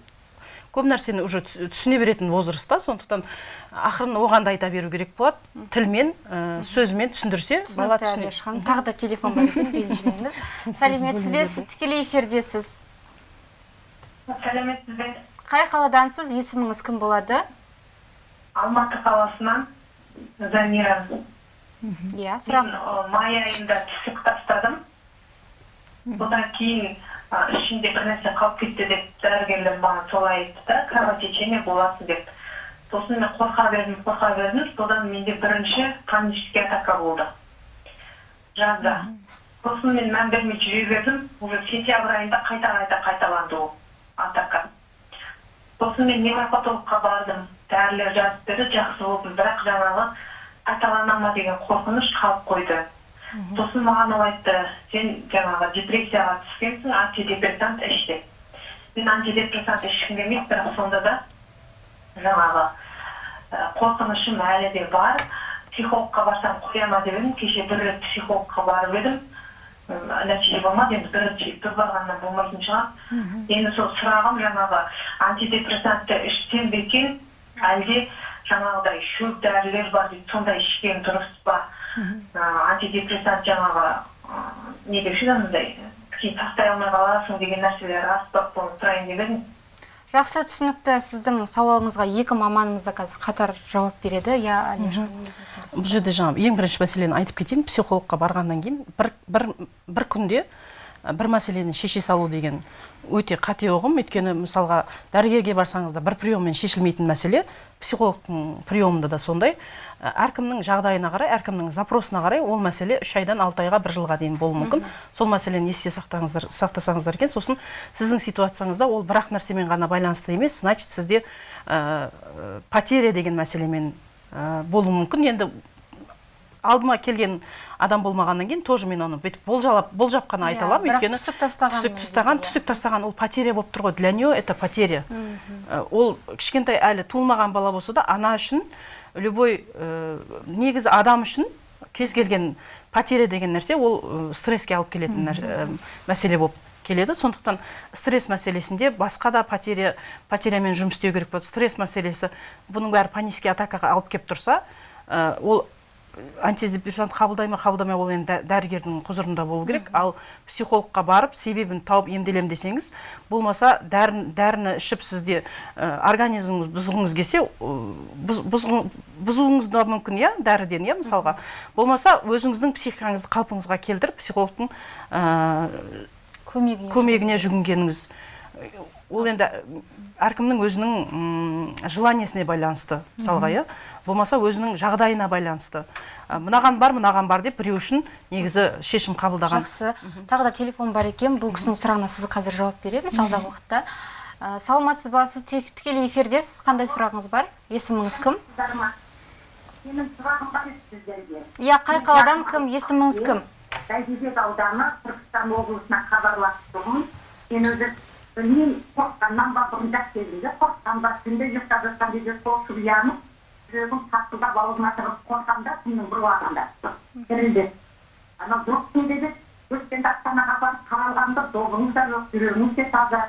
көп нәрсені уже түс- түсіне беретін возрастта сондықтан ақырын оған да айта беру керек болады. Тілмен ә, сөзімен түсіндірсе бала түсінеді тағы да телефон бар екен ренжімеңіз. Сәлеметсіз бе? сіз тікелей эфирдесіз. Сәлеметсіз бе? Қай қаладансыз? Есіміңіз кім болады? Алматы қаласынан замира. Иә ы, май айында түсік тастадым. Содан кейін ішінде бір нәрсе қалып кетті деп дәрігерлер маған солай айтты да кровотечение болады деп. Сосын мен қорқа бердім қорқа бердім. Содан менде бірінші панический атака болды. Жазда. Сосын мен мән бермей жүре бердім. Уже сентябрь айында қайта қайта қайталанды ол атака. Сосын мен невропатологқа бардым. Дәрілер жазып берді жақсы болдым бірақ жаңағы қайталана ма? деген қорқыныш қалып қойды. Сосын маған ол айтты сен жаңағы депрессияға түскенсің антидепрессант іш деп мен антидепрессант ішкім келмейді бірақ сонда да жаңағы қорқынышым әлі де бар психологқа барсам қоя ма деп едім кеше бір рет психологқа барып едім нәтиже болмады енді бірінші бір барғаннан болмайтын шығар енді сол сұрағым жаңағы антидепрессантты ішсем бе екен әлде жаңағыдай шөп дәрілер бар дейді сондай ішкен дұрыс па антидепрессант жаңағы не деуші еді анандай кейін тастай алмай қаласың деген нәрселер рас па соны сұрайын деп едім жақсы түсінікті сіздің сауалыңызға екі маманымыз да қазір қатар жауап береді иә бұл жерде жаңағы ең бірінші мәселені айтып кетейін. Психологқа барғаннан кейін бір, бір, бір күнде бір мәселені шеше салу деген өте қате ұғым. Өйткені мысалға дәрігерге барсаңыз да бір приеммен шешілмейтін мәселе психологтың приемында да сондай. Әркімнің жағдайына қарай әркімнің запросына қарай ол мәселе үш айдан алты айға бір жылға дейін болуы мүмкін. Сол мәселені есте сақтаңыздар сақтасаңыздар екен. Сосын сіздің ситуацияңызда ол бір ақ нәрсемен ғана байланысты емес значит сізде ә, потеря деген мәселемен ә, болуы мүмкін. Енді алдыма келген адам болмағаннан кейін тоже мен оны бүйтіп болжалап болжап қана айта Иә, аламын. өйткені түсік тастаған түсік тастаған иә. түсік тастаған ол потеря болып тұр ғой. Для нее это потеря. Ол кішкентай әлі туылмаған бала болса да ана үшін любой ә, негізі адам үшін кез келген потеря деген нәрсе ол ә, стресске алып келетін ә, мәселе болып келеді. Сондықтан стресс мәселесінде басқа да потеря потерямен жұмыс істеу керек болады. Стресс мәселесі бұның бәрі панический атакаға алып келіп тұрса ә, ол антидепрессант қабылдай ма қабылдамай ол енді дә- дәрігердің құзырында болу керек. Ал психологқа барып себебін тауып емделем десеңіз болмаса дәрін, дәріні ішіп сізде ә, организміңіз бұзғыңыз келсе бұз- бұзғың- бұзуыңыз да мүмкін иә дәріден иә мысалға. Болмаса өзіңіздің психикаңызды қалпыңызға келтіріп психологтың ә, көмегіне көмегіне жүгінгеніңіз ол енді әркімнің өзінің желаниесіне байланысты мысалға иә? Болмаса өзінің жағдайына байланысты. Мынаған бар мынаған бар деп біреу үшін негізі шешім қабылдаған. Жақсы. Тағы да телефон бар екен. Бұл кісінің сұрағына сіз қазір жауап береміз алдағы уақытта. Ә, саламатсыз ба? Сіз тікелей эфирдесіз қандай сұрағыңыз бар? Есіміңіз кім? Менің сұрағым бар еді сіздерге иә қай қаладан кім? Есіміңіз кім? Бәйдібек ауданы түркістан облысына хабарласып тұрмын мен өзі білмеймін қорыққаннан ба бұрын жас кезімде қорыққан ба түнде ұйықтап жатқан кезде шошып оянып жүрегім сақылдап аузыма тығып қорқамын да түннің бір уағында дірілдеп анау доктың dedi. Өткенде астанаға барып қаралғанда добыңыз да жоқ жүрегіңіз де таза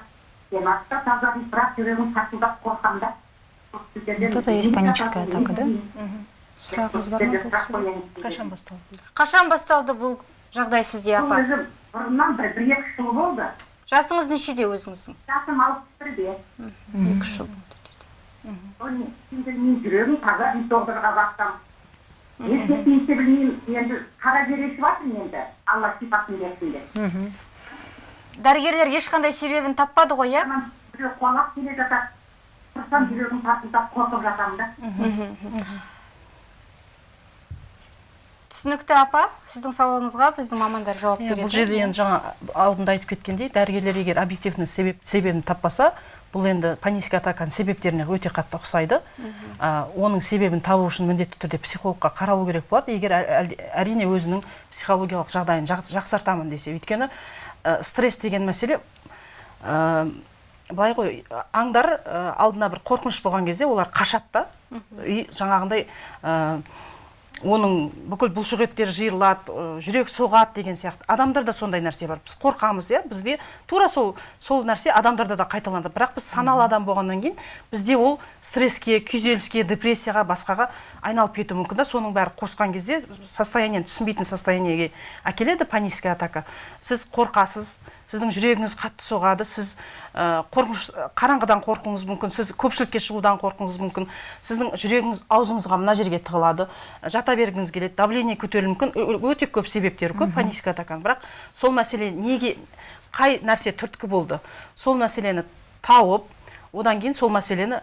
деніңіз де таза дейді бірақ жүрегім сақылдап қорқамын да Вот это есть паническая атака, да? сұрағыңыз бар ма қашан басталды қашан басталды бұл жағдай сізде апа өзі бұрыннан бір бір екі жыл болды жасыңыз нешеде өзіңіздің? Жасым алпыс бірде. Екі үш жыл оны мен білмеймін жүрегім таза доғдырға барсам ешкетмейді білмеймін енді қара жер ешіп жатырмын енді алла шипасын берсін деп. Дәрігерлер ешқандай себебін таппады ғой иә? Біреу қуалап келе жатады. Тұрсам жүрегім тарсылдап қорқып жатамын да. Түсінікті апа сіздің сауалыңызға біздің мамандар жауап береді. бұл жерде енді жаңа алдында айтып кеткендей дәрігерлер егер объективный себеп себебін таппаса бұл енді панический атаканың себептеріне өте қатты ұқсайды. А, оның себебін табу үшін міндетті түрде психологқа қаралу керек болады. Егер әрине өзінің психологиялық жағдайын жақ- жақсартамын десе өйткені ә, стресс деген мәселе ә, былай ғой аңдар ә, алдына бір қорқыныш болған кезде олар қашады да. И жаңағындай ә, оның бүкіл бұлшық еттері жиырылады жүрек соғады деген сияқты. Адамдарда сондай нәрсе бар. Біз қорқамыз иә? Бізде тура сол сол нәрсе адамдарда да қайталанады бірақ біз саналы адам болғаннан кейін бізде ол стресске күйзеліске депрессияға басқаға айналып кетуі мүмкін да. Соның бәрі қосқан кезде состояниені түсінбейтін состояниеге әкеледі паническая атака. Сіз қорқасыз сіздің жүрегіңіз қатты соғады сіз ә, қорқыныш қараңғыдан қорқуыңыз мүмкін сіз көпшілікке шығудан қорқуыңыз мүмкін сіздің жүрегіңіз аузыңызға мына жерге тығылады жата бергіңіз келеді давление көтерілуі мүмкін өте көп себептері көп паническая атаканың бірақ сол мәселе неге қай нәрсе түрткі болды сол мәселені тауып одан кейін сол мәселені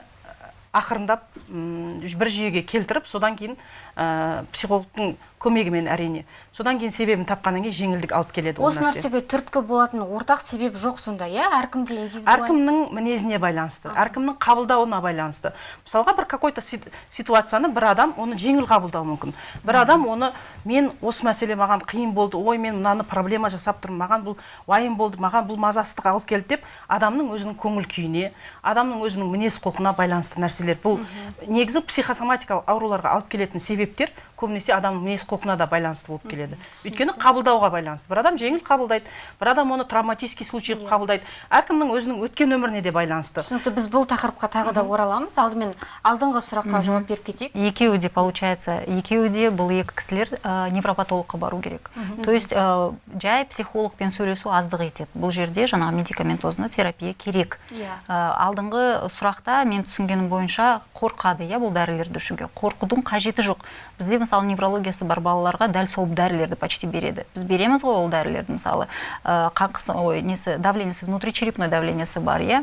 ақырындап м, бір жүйеге келтіріп содан кейін ә, психологтың көмегімен әрине. Содан кейін себебін тапқаннан кейін жеңілдік алып келеді осы нәрсе. нәрсеге түрткі болатын ортақ себеп жоқ сонда иә? Әркімде индивидуаль әркімнің мінезіне байланысты әркімнің қабылдауына байланысты. Мысалға бір какой то си- ситуацияны бір адам оны жеңіл қабылдауы мүмкін. Бір адам оны мен осы мәселе маған қиын болды ой мен мынаны проблема жасап тұрмын маған бұл уайым болды маған бұл мазасыздық алып келді деп адамның өзінің көңіл күйіне адамның өзінің мінез құлқына байланысты нәрселер. Бұл негізі психосоматикалық ауруларға алып келетін себептер көбінесе адамның мінез құлқына да байланысты болып келеді. Өйткені қабылдауға байланысты. Бір адам жеңіл қабылдайды бір адам оны травматический случай қылып қабылдайды. Әркімнің өзінің өткен өміріне де байланысты. Түсінікті. Біз бұл тақырыпқа тағы да ораламыз. Алдымен алдыңғы сұраққа жауап беріп кетейік. Екеуі де получается екеуі де бұл екі кісілер ә, невропатологқа бару керек. То есть ә, жай психологпен сөйлесу аздық етеді. Бұл жерде жаңағы медикаментозный терапия керек. Иә. Алдыңғы сұрақта мен түсінгенім бойынша қорқады иә бұл дәрілерді ішуге. Қорқудың қажеті жоқ. Бізде мысалы неврологиясы бар балаларға дәл сол дәрілерді почти береді. Біз береміз ғой ол дәрілерді мысалы қан қысы ой несі давлениесі внутричерепной давлениесі бар иә?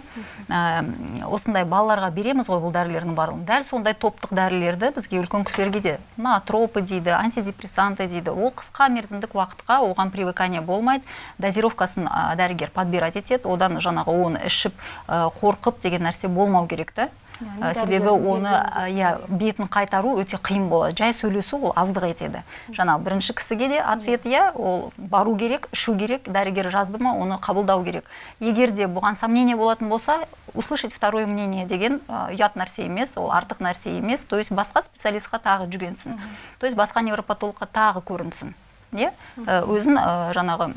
Ә, осындай балаларға береміз ғой бұл дәрілердің барлығын. Дәл сондай топтық дәрілерді бізге үлкен кісілерге де натропы дейді антидепрессанты дейді. Ол қысқа мерзімдік уақытқа оған привыкание болмайды. Дозировкасын ә, дәрігер подбирать етеді. Одан жаңағы оны ішіп қорқып деген нәрсе болмау керек та. Ә, себебі оны иә бетін қайтару өте қиын болады. Жай сөйлесу ол аздық етеді. Жаңағы бірінші кісіге де ответ иә. ол бару керек ішу керек дәрігер жазды ма оны қабылдау керек. Егер де бұған сомнение болатын болса услышать второе мнение деген ұят нәрсе емес ол артық нәрсе емес. То есть басқа специалистқа тағы жүгенсін. То есть басқа невропатологқа тағы көрінсін. Иә өзін ә, жаңағы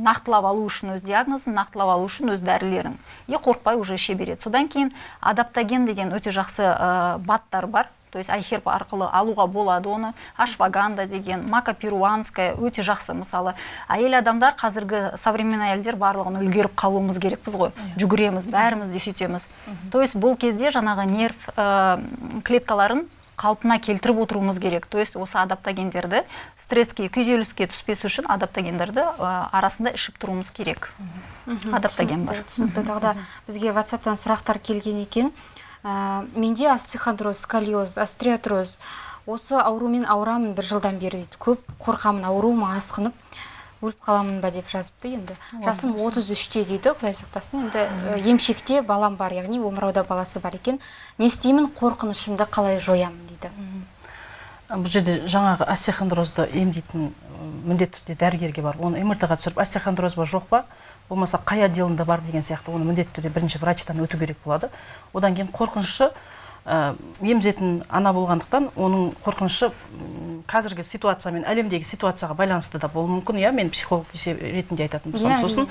нақтылап алу үшін өз диагнозын нақтылап алу үшін өз дәрілерін. И қорықпай уже іше береді. Содан кейін адаптоген деген өте жақсы ә, баттар бар. То есть айхерб арқылы алуға болады оны. Ашваганда деген мака перуанская өте жақсы мысалы. Әйел адамдар қазіргі современный әйелдер барлығын үлгеріп қалуымыз керекпіз ғой. Жүгіреміз бәріміз де сөйтеміз. То есть бұл кезде жаңағы нерв ә, клеткаларын қалпына келтіріп отыруымыз керек. То есть осы адаптогендерді стресске күйзеліске түспес үшін адаптогендерді ә, арасында ішіп тұруымыз керек. Адаптоген бар. Түсінікті тағы да бізге ватсаптан сұрақтар келген екен. Ә, менде остеохондроз сколиоз остеотроз. Осы аурумен ауырамын бір жылдан бері дейді. Көп қорқамын ауруым асқынып. Өліп қаламын ба деп жазыпты енді. Жасым 33-те дейді құдай сақтасын. Енді емшекте балам бар яғни омырауда баласы бар екен. Не істеймін қорқынышымды қалай жоямын дейді. Бұл жерде жаңағы остеохондрозды емдейтін міндетті түрде дәрігерге барып оны мрт ға түсіріп остеохондроз ба жоқ па? Болмаса қай отделында бар деген сияқты оны міндетті түрде бірінші врачтан өту керек болады. Одан кейін қорқынышы ә, емізетін ана болғандықтан оның қорқынышы қазіргі ситуациямен әлемдегі ситуацияға байланысты да болуы мүмкін иә? Мен психолог ретінде айтатын болсам Иә, сосын.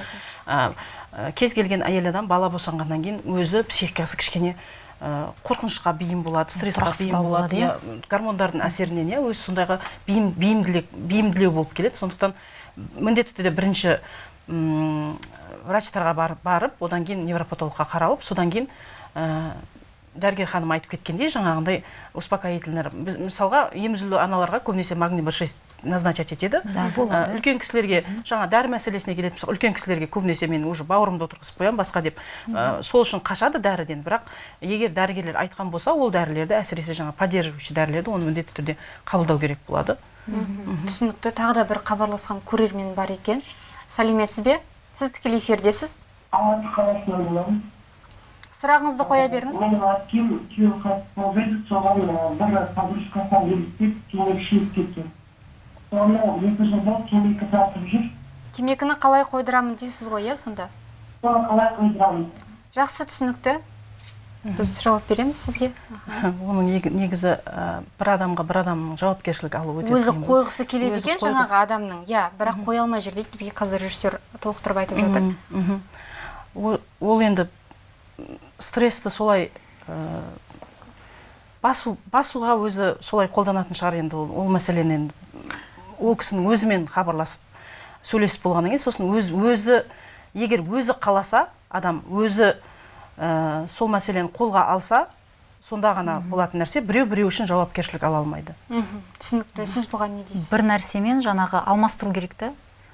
ә, ә, кез келген әйел адам бала босанғаннан кейін өзі психикасы кішкене ә, қорқынышқа бейім болады стрессқа бейім болады иә? гормондардың әсерінен иә? Өзі сондайға бейім бейімділік бейімділеу болып келеді. Сондықтан міндетті түрде бірінші м, врачтарға барып, барып одан кейін невропатологқа қаралып содан кейін ә, дәрігер ханым айтып кеткендей жаңағындай успокоительный біз мысалға емізулі аналарға көбінесе магний бір шесть назначать етеді. Да, болады. Ә, үлкен кісілерге жаңа дәрі мәселесіне келетін болсақ үлкен кісілерге көбінесе мен уже бауырымды отырғызып қоямын басқа деп. Ә, сол үшін қашады дәріден. Бірақ егер дәрігерлер айтқан болса ол дәрілерді әсіресе жаңа поддерживающий дәрілерді оны міндетті түрде қабылдау керек болады. Түсінікті. Тағы да бір хабарласқан көрермен бар екен. Сәлеметсіз бе? Сіз тікелей эфирдесіз? Алматы қаласынан боламын сұрағыңызды қоя беріңіз менің күйеуі қайтыс еді соған бір екі темекі тартып жүр темекіні қалай қойдырамын дейсіз ғой иә сонда қалай қойдырамын жақсы түсінікті біз жауап береміз сізге оның нег- негізі ә, бір адамға бір адамның жауапкершілік алу өте өзі қойғысы келеді екен жаңағы адамның иә бірақ қоя алмай жүр дейді бізге қазір режиссер толықтырып айтып жатыр ол енді стрессті солай ә, басу басуға өзі солай қолданатын шығар енді ол, ол мәселені енді ол кісінің өзімен хабарласып сөйлесіп болғаннан кейін сосын өз, өзі егер өзі қаласа адам өзі ә, сол мәселені қолға алса сонда ғана болатын нәрсе. Біреу біреу үшін жауапкершілік ала алмайды. Мхм түсінікті. Сіз бұған не дейсіз? бір нәрсемен жаңағы алмастыру керек та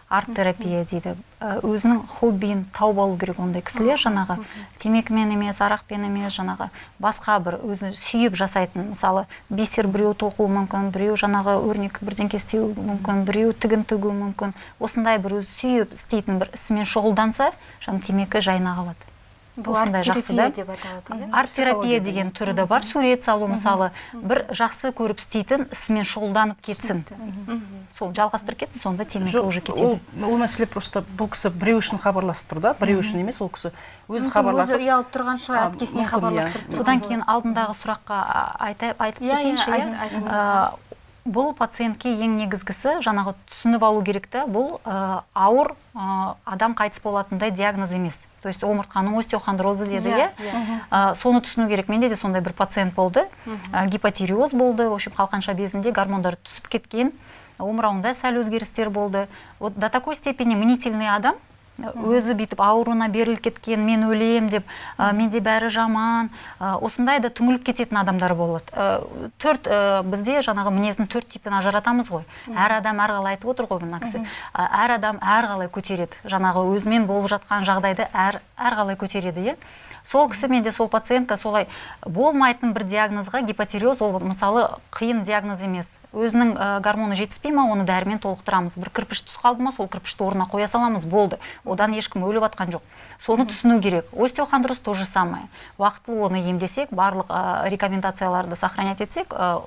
арт терапия дейді. Ә, өзінің хоббиін тауып алу керек ондай кісілер жаңағы темекімен емес арақпен емес жаңағы басқа бір өзі сүйіп жасайтын мысалы бисер біреу тоқуы мүмкін біреу жаңағы өрнек бірдеңке істеуі мүмкін біреу тігін тігуі мүмкін. Осындай бір өзі сүйіп істейтін бір ісімен шұғылданса жаңағы темекі жайына қалады. Бұл арт осындай жақсы терапия да. деп аталады иә? арт терапия деген түрі де бар сурет салу мысалы. Бір жақсы көріп істейтін ісімен шұғылданып кетсін. Сол жалғастырып кетсін сонда темекі уже ол, кетеді. ол мәселе просто бұл кісі біреу үшін хабарласып тұр да? Біреу үшін емес ол кісі өзі хабарласып ұялып тұрған шығар әпкесіне мүмкін, хабарластырып иә. содан кейін алдындағы сұраққа айтып Иә, иә, бұл пациентке ең негізгісі жаңағы түсініп алу керек та бұл а, ауыр а, адам қайтыс болатындай диагноз емес. То есть омыртқаның остеохондрозы деді Иә, иә? А, соны түсіну керек. Менде де сондай бір пациент болды. А, гипотиреоз болды. В общем қалқанша безінде гормондар түсіп кеткен омырауында сәл өзгерістер болды. Вот до такой степени мнительный адам өзі бүйтіп ауруына беріліп кеткен мен өлем деп ә, менде бәрі жаман ә, осындай да түңіліп кететін адамдар болады. Ә, төрт ә, бізде жаңағы мінездің төрт типін ажыратамыз ғой. Әр адам әрқалай айтып отыр ғой мына кісі. Әр адам әрқалай көтереді. Жаңағы өзімен болып жатқан жағдайды әр әрқалай көтереді иә? Сол кісі менде сол пациентка солай болмайтын бір диагнозға гипотиреоз ол мысалы қиын диагноз емес. Өзінің ә, гормоны жетіспей ма оны дәрімен толықтырамыз. Бір кірпіш түсіп қалды ма сол кірпішті орнына қоя саламыз болды. Одан ешкім өліп жатқан жоқ. Соны түсіну керек. Остеохондроз то же самое. Уақытылы оны емдесек барлық ә, рекомендацияларды сохранять етсек ә,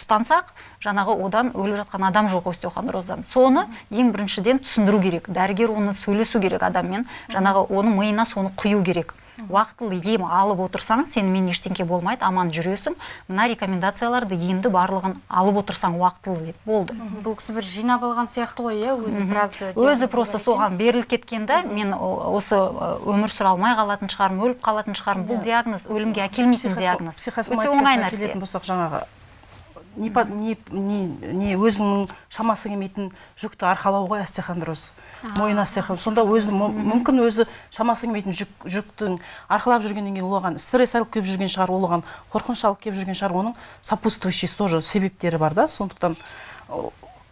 ұстансақ жаңағы одан өліп жатқан адам жоқ остеохондроздан соны ең біріншіден түсіндіру керек. Дәрігер оны сөйлесу керек адаммен. Жаңағы оның миына соны құю керек. Уақытылы ем алып отырсаң сенімен ештеңке болмайды аман жүресің. Мына рекомендацияларды емді барлығын алып отырсаң уақытылы деп болды. Бұл кісі бір жинап алған сияқты ғой иә? Өзі біраз өзі просто соған беріліп кеткен да мен осы ы, өмір сүре алмай қалатын шығармын өліп қалатын шығармын. Бұл диагноз өлімге әкелмейтін диагноз. өте оңай нәрсе. болсақ жаңағы не, не, не, не өзінің шамасы келмейтін жүкті арқалау ғой остеохондроз. Мойын остеохондроз сонда өзі мүмкін өзі шамасы келмейтін жүк, жүктің арқалап жүргеннен кейін ол оған стресс алып келіп жүрген шығар ол оған қорқыныш алып келіп жүрген шығар. Оның сопутствующий тоже себептері бар да. Сондықтан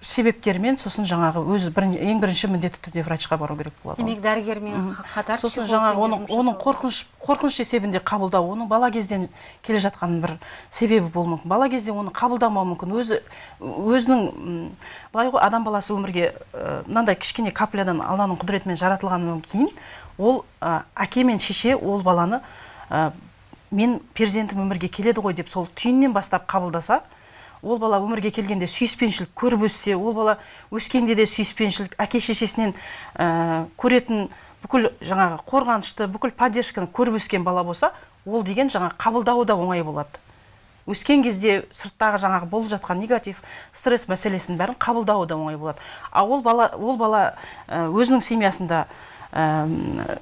себептермен сосын жаңағы өзі бірін- ең бірінші міндетті түрде врачқа бару керек болады. Демек дәрігермен қа- қатар сосын жаңағы оның оның қорқыныш қорқыныш есебінде қабылдау оның бала кезден келе жатқан бір себебі болуы мүмкін. Бала кезде оны қабылдамауы мүмкін. Өзі өзінің былай ғой адам баласы өмірге ә, мынандай кішкене каплядан алланың құдіретімен жаратылғаннан кейін ол ә, әке мен шеше ол баланы ә, мен перзентім өмірге келеді ғой деп сол түйіннен бастап қабылдаса ол бала өмірге келгенде сүйіспеншілік көріп өссе ол бала өскенде де сүйіспеншілік әке шешесінен ә, көретін бүкіл жаңағы қорғанышты бүкіл поддержканы көріп өскен бала болса ол деген жаңағы қабылдауы да оңай болады. Өскен кезде сырттағы жаңағы болып жатқан негатив стресс мәселесінің бәрін қабылдауы да оңай болады. А ол бала ол бала ә, өзінің семьясында ә,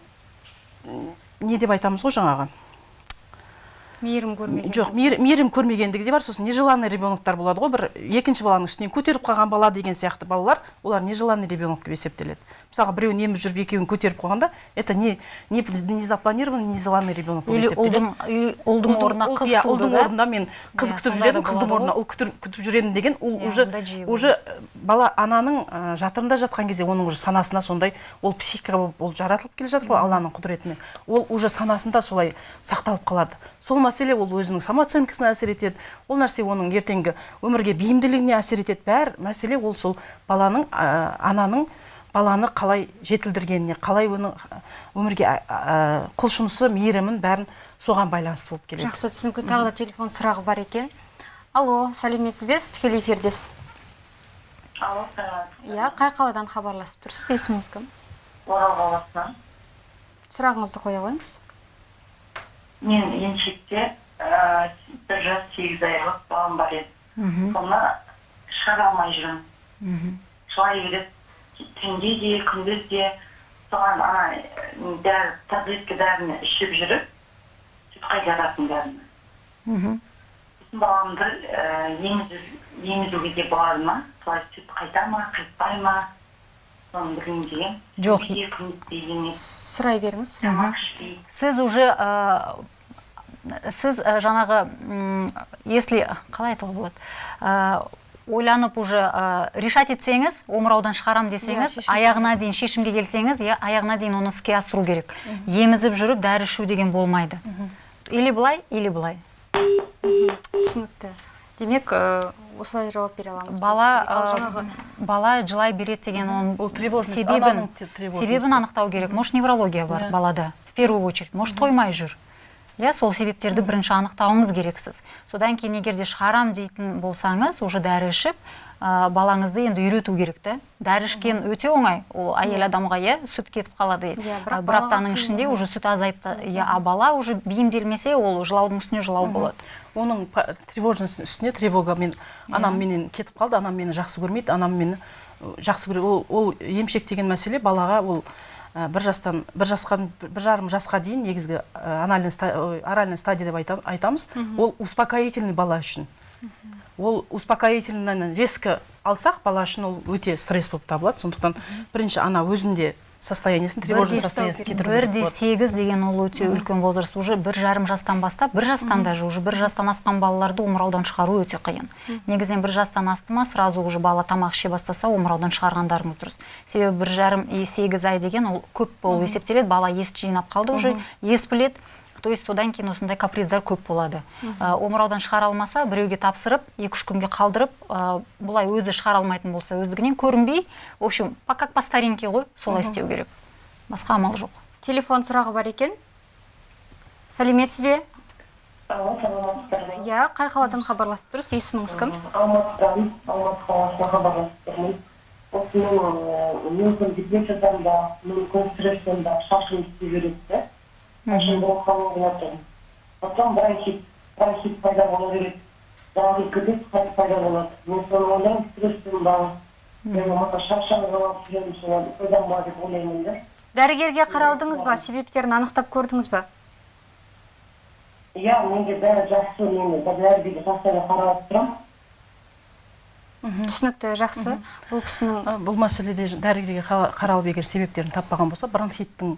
не деп айтамыз ғой жаңағы? Мейірім көрмеген жоқ мейір- мейірім көрмегендігі де бар сосын нежеланный ребеноктар болады ғой. Бір екінші баланың үстінен көтеріп қалған бала деген сияқты балалар олар нежеланный ребенок деп есептеледі. Мысалға біреуін еміп жүріп екеуін көтеріп қойғанда это не не, не запланированный нежеланный ребенок болып есептеледі. ұлдың орнына қыз иә, ұлдың да? орнында мен қыз Иә, күтіп сондай да жүр едім қыздың орнына ұл күтіп жүр едім деген ол Иә, уже уже бала ананың жатырында жатқан кезде оның уже санасына сондай ол психика болып ол жаратылып келе жатыр ғой алланың құдіретімен. Ол уже санасында солай сақталып қалады. Сол мәселе ол өзінің самооценкасына әсер етеді. Ол нәрсе оның ертеңгі өмірге бейімділігіне әсер етеді. Бәр мәселе ол сол баланың ә, ананың баланы қалай жетілдіргеніне қалай оның өмірге ә, ә, құлшынысы мейірімін бәрін соған байланысты болып келеді. Жақсы түсінікті. Тағы да телефон сұрағы бар екен. Алло сәлеметсіз бе? Сіз тікелей эфирдесіз алло саламатсыз иә қай қаладан хабарласып тұрсыз? Есіміңіз кім орал қаласынан. Сұрағыңызды қоя қойыңыз. Мен еншекте ә, бір жас сегіз айлық балам бар еді соны шығара алмай жүрмін жылай береді түнде де күндіз де соған ана дәрі таблетка дәріні ішіп жүріп сүт қайтаратын дәріні Мгм. сосын баламды ә, емізу емізуге де болады ма солай сүт қайта ма қайтпай ма Жоқ. сұрай беріңіз. Сіз уже ә, сіз ә, жаңағы м, если қалай айтуға болады? Ә, ойланып уже ә, решать етсеңіз омыраудан шығарам десеңіз Иә, аяғына дейін шешімге келсеңіз иә аяғына дейін оны іске асыру керек. Емізіп жүріп дәрі ішу деген болмайды. Или былай или былай. Түсінікті. Демек ә, осылай жауап бере аламыз бала ал жаңағы бала жылай береді деген оның Бұл тревожность, себебін себебін анықтау керек. Может неврология бар Иә. балада? В первую очередь. Может тоймай жүр? Иә сол себептерді бірінші анықтауыңыз керексіз. Содан кейін егер де шығарам дейтін болсаңыз уже дәрі ішіп ә, балаңызды енді үйрету керек та дәрі ішкен өте оңай. Ол әйел адамға иә сүт кетіп қалады. Ә, бірақ бір аптаның ішінде уже сүт азайып иә а бала уже бейімделмесе ол жылаудың үстіне жылау болады. Оның тревожность үстіне тревога мен анам менен кетіп қалды анам мені жақсы көрмейді анам мені жақсы көреді ол, ол емшек деген мәселе балаға ол ә, бір жастан бір жасқа бір жарым жасқа дейін негізгі ә, анальный стадия деп айтам- айтамыз. Ол успокоительный бала үшін. Ол успокоительный резко алсақ бала үшін ол өте стресс болып табылады. Сондықтан бірінші ана өзінде состояниесін тревожный состояниесін бір кетіргізу де сегіз деген ол өте үлкен возраст. Уже бір жарым жастан бастап бір жастан даже уже бір жастан асқан балаларды омыраудан шығару өте қиын. Негізінен бір жастан асты ма сразу уже бала тамақ іше бастаса омыраудан шығарғандарыңыз дұрыс. Себебі бір жарым и сегіз ай деген ол көп болып есептеледі. Бала ес жинап қалды уже ес біледі. То есть содан кейін осындай каприздар көп болады. Ә, омыраудан шығара алмаса біреуге тапсырып екі үш күнге қалдырып ә, бұлай өзі шығара алмайтын болса өздігінен көрінбей в общем по как по старинке ғой солай істеу керек. Басқа амал жоқ. Телефон сұрағы бар екен? Сәлеметсіз бе алло саламатсыздар. Иә қай қаладан хабарласып тұрсыз? Есіміңіз кім? Алматыдан алматы қаласына хабарласып тұрмын осы менің мүмкін депрессиядан ба мүмкін стресстен ба шашым түсе береді да шашым болып қалып жатыр потом бронхит бронхит пайда бола береді дағы кіреді қайтып пайда болады мен соны ойлаймын стресстен ба болмаса шаршап қалып жүремін солай содан ба деп ойлаймын да? Дәрігерге қаралдыңыз ба? Себептерін анықтап көрдіңіз ба? Иә менде бәрі жақсы мен дәрігерге постоянно қаралып тұрамын түсінікті жақсы. Бұл кісінің бұл мәселеде дәрігерге қа- қаралып егер себептерін таппаған болса бронхиттің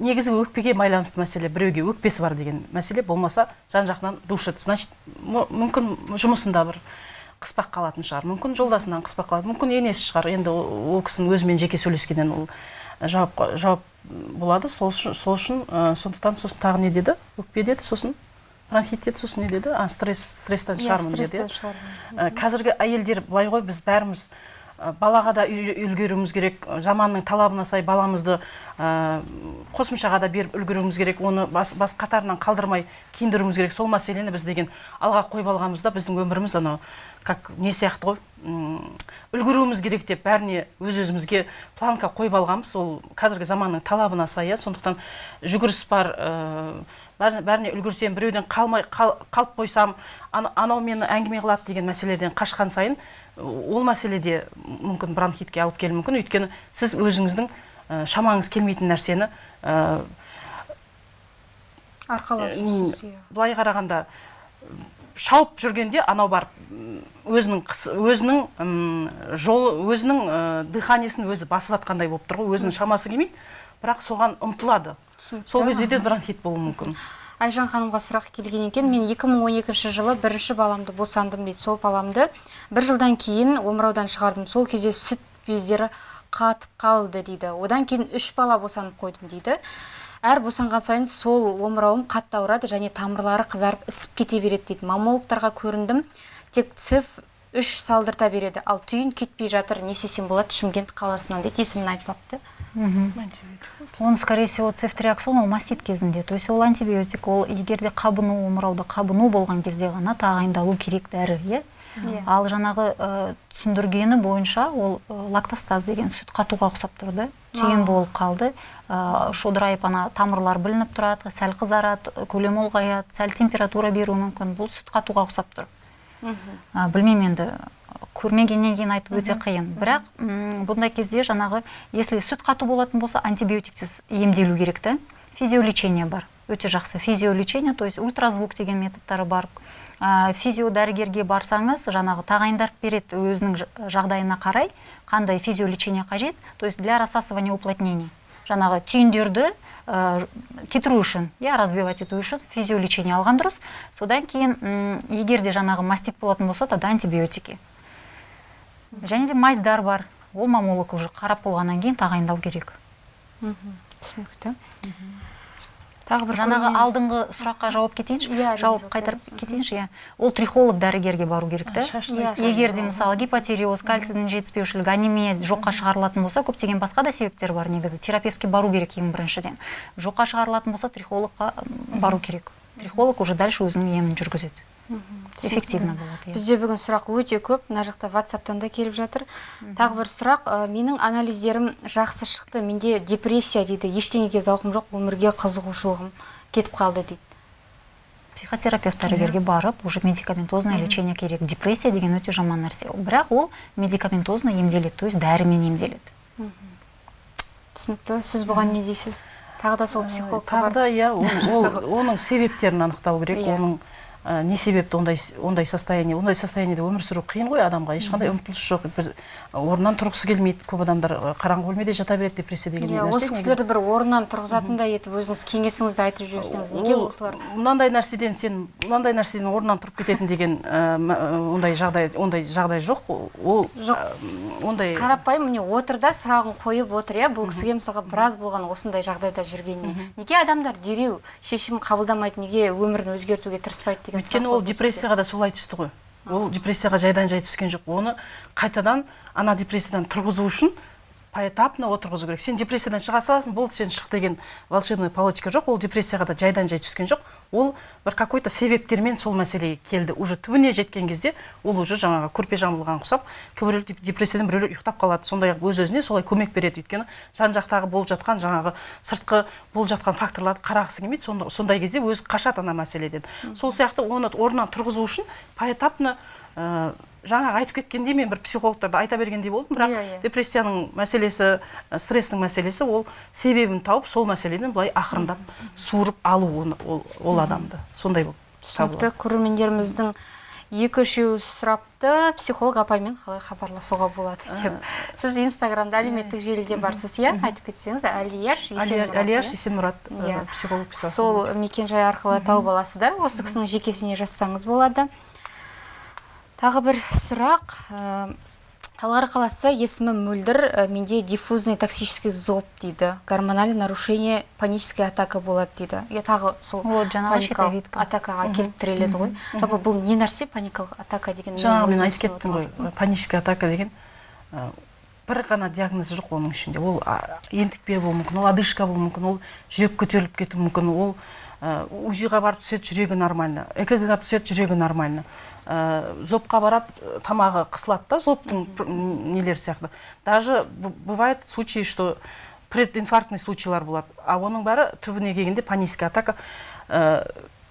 негізгі өкпеге байланысты мәселе біреуге өкпесі бар деген мәселе болмаса жан жағынан душит значит мүмкін жұмысында бір қыспақ қалатын шығар. Мүмкін жолдасынан қыспақ қалады мүмкін енесі шығар. Енді ол кісінің өзімен жеке сөйлескеннен ол жауап жауап болады. Сол үшін сол үшін ә, сондықтан сосын тағы не деді? Өкпе деді сосын? Бронхит деді сосын не деді? А стресс стресстен иә шығармын деді иә? Ә, қазіргі әйелдер былай ғой біз бәріміз балаға да үлгеруіміз керек. Заманның талабына сай баламызды ә, қосымшаға да беріп үлгеруіміз керек. Оны бас, бас қатарынан қалдырмай киіндіруіміз керек. Сол мәселені біз деген алға қойып алғанымызда біздің өміріміз анау как не сияқты ғой? Үлгеруіміз керек деп бәріне өз өзімізге планка қойып алғанбыз. Ол қазіргі заманның талабына сай иә. Сондықтан жүгіріс бар ә, бәріне, үлгерсем біреуден қалмай қал- қалып қойсам ана- анау мені әңгіме қылады деген мәселеден қашқан сайын ол мәселеде мүмкін бронхитке алып келуі мүмкін. Өйткені сіз өзіңіздің ә, шамаңыз келмейтін нәрсені ә, арқалап М, жүрсіз иә. былай қарағанда шауып жүргенде анау барып өзінің қыс- өзінің м, жолы өзінің ә, дыханиесін өзі басып жатқандай болып тұр ғой өзінің шамасы келмейді. Бірақ соған ұмтылады. сол кезде де бронхит болуы мүмкін. Айжан ханымға сұрақ келген екен. Мен 2012 жылы бірінші баламды босандым дейді сол баламды бір жылдан кейін омыраудан шығардым. Сол кезде сүт бездері қатып қалды дейді. Одан кейін үш бала босанып қойдым дейді. Әр босанған сайын сол омырауым қатты ауырады және тамырлары қызарып ісіп кете береді дейді. Маммологтарға көріндім. Тек циф үш салдырта береді. Ал түйін кетпей жатыр. Не істесем болады шымкент қаласынан дейді. Есімін айтпапты. Он скорее всего цефтриаксон ол мастит кезінде. То есть ол антибиотик ол егер де қабыну омырауда қабыну болған кезде ғана тағайындалу керек дәрі иә? Иә. ал жаңағы ә, түсіндіргені бойынша ол ә, лактостаз деген сүт қатуға ұқсап тұр да. Түйін болып қалды. Ә, шодырайып ана тамырлар білініп тұрады сәл қызарады көлемі ұлғаяды сәл температура беруі мүмкін. Бұл сүт қатуға ұқсап тұр. Ә, білмеймін енді көрмегеннен кейін айту өте қиын. Бірақ м, бұндай кезде жаңағы если сүт қату болатын болса антибиотиксіз емделу керек та физиолечение бар. Өте жақсы. Физиолечение то есть ультразвук деген методтары бар. Ә, физиодәрігерге барсаңыз жаңағы тағайындап береді өзінің жағдайына қарай қандай физиолечение қажет то есть для рассасывания уплотнений. Жаңағы түйіндерді ә, кетіру үшін иә разбивать ету үшін физиолечение алған дұрыс. Содан кейін егер де жаңағы мастит болатын болса тогда антибиотики. Және де майздар бар. Ол маммолог уже қарап болғаннан кейін тағайындау керек. Түсінікті. Тағы бір жаңағы алдыңғы сұраққа жауап кетейінші? Иә, жауап қайтарып кетейінші иә. Ол трихолог дәрігерге бару керек та. егер де мысалы гипотереоз кальцийдің жетіспеушілігі анемия жоққа шығарылатын болса көптеген басқа да себептер бар негізі. Терапевтке бару керек ең біріншіден. Жоққа шығарылатын болса трихологқа бару керек. Трихолог уже дальше өзінің емін жүргізеді. Эффективно болады бізде бүгін сұрақ өте көп. Мына жақта ватсаптан да келіп жатыр. Тағы бір сұрақ. Ә, менің анализдерім жақсы шықты. Менде депрессия дейді. Ештеңеге зауқым жоқ. Өмірге қызығушылығым кетіп қалды дейді. Психотерапевт дәрігерге барып уже медикаментозное лечение керек. Депрессия деген өте жаман нәрсе. Бірақ ол медикаментозно емделеді то есть дәрімен емделеді. Түсінікті. Сіз бұған не дейсіз? Тағы да сол психологқа тағы да иә оның себептерін анықтау керек. Иә. оның ә, не себепті ондай ондай состояние ондай состояниеде өмір сүру қиын ғой адамға. Ешқандай ұмтылыс жоқ. Бір орнынан тұрғысы келмейді. Көп адамдар қараңғы бөлмеде жата береді депрессия деген иә осы кісілерді бір орнынан тұрғызатындай етіп өзіңіз кеңесіңізді айтып жіберсеңіз неге осылар? мынандай нәрседен сен мынандай нәрседен орнынан тұрып кететін деген ондай жағдай ондай жағдай жоқ. Ол Жоқ. ондай қарапайым міне отыр да сұрағын қойып отыр иә бұл кісіге мысалға біраз болған осындай жағдайда жүргеніне. Неге адамдар дереу шешім қабылдамайды неге өмірін өзгертуге тырыспайды деген өйткені ол депрессияға да солай түсті ғой. Ол депрессияға жайдан жай түскен жоқ. Оны қайтадан ана депрессиядан тұрғызу үшін поэтапно отырғызу керек. Сен депрессиядан шыға саласың болды сен шық деген волшебная палочка жоқ. Ол депрессияға да жайдан жай түскен жоқ. Ол бір какой то себептермен сол мәселеге келді. Уже түбіне жеткен кезде ол уже жаңағы көрпе жамылған ұқсап кейбіреулер деп- депрессиядан біреулер ұйықтап қалады. Сондай ақ өз өзіне солай көмек береді. Өйткені жан жақтағы болып жатқан жаңағы сыртқы болып жатқан факторларды қарағысы келмейді. Сонда, сондай кезде өзі қашады ана мәселеден. Сол сияқты оны орнынан тұрғызу үшін поэтапно ә, жаңағы айтып кеткендей мен бір психологтарды айта бергендей болдым. Бірақ Иә, иә. депрессияның мәселесі стресстің мәселесі ол себебін тауып сол мәселеден былай ақырындап суырып алу оны, ол, ол адамды. Сондай болып түсінікті көрермендеріміздің екі үшеуі сұрапты. Психолог апаймен қалай хабарласуға болады деп. Сіз инстаграмда әлеуметтік желіде барсыз иә? Айтып кетсеңіз әлияш иә? есенмұрат Иә. психолог сол мекенжай арқылы тауып аласыздар. Осы кісінің жекесіне жазсаңыз болады. Тағы бір сұрақ. Ә, талғар қаласы есімі мөлдір ә, менде диффузный токсический зоб дейді. Гормональное нарушение паническая атака болады дейді. Иә тағы сол Вот, жаңағы атакаға келіп тіреледі ғой. Жалпы бұл не нәрсе? Паникалық атака деген жаңағы мен айтып кеттім ғой паническая атака деген. Ә, бір ғана диагнозы жоқ оның ішінде. Ол ентікпе болуы мүмкін ол одышка болуы мүмкін ол жүрек көтеріліп кетуі мүмкін ол УЗИға барып түседі жүрегі нормально. Экг ға түседі жүрегі нормально. Ә, зобқа барады ә, тамағы қысылады да зобтың нелері сияқты. Даже бывает случаи что прединфарктный случайлар болады. А оның бәрі түбіне келгенде паническая атака. Ә,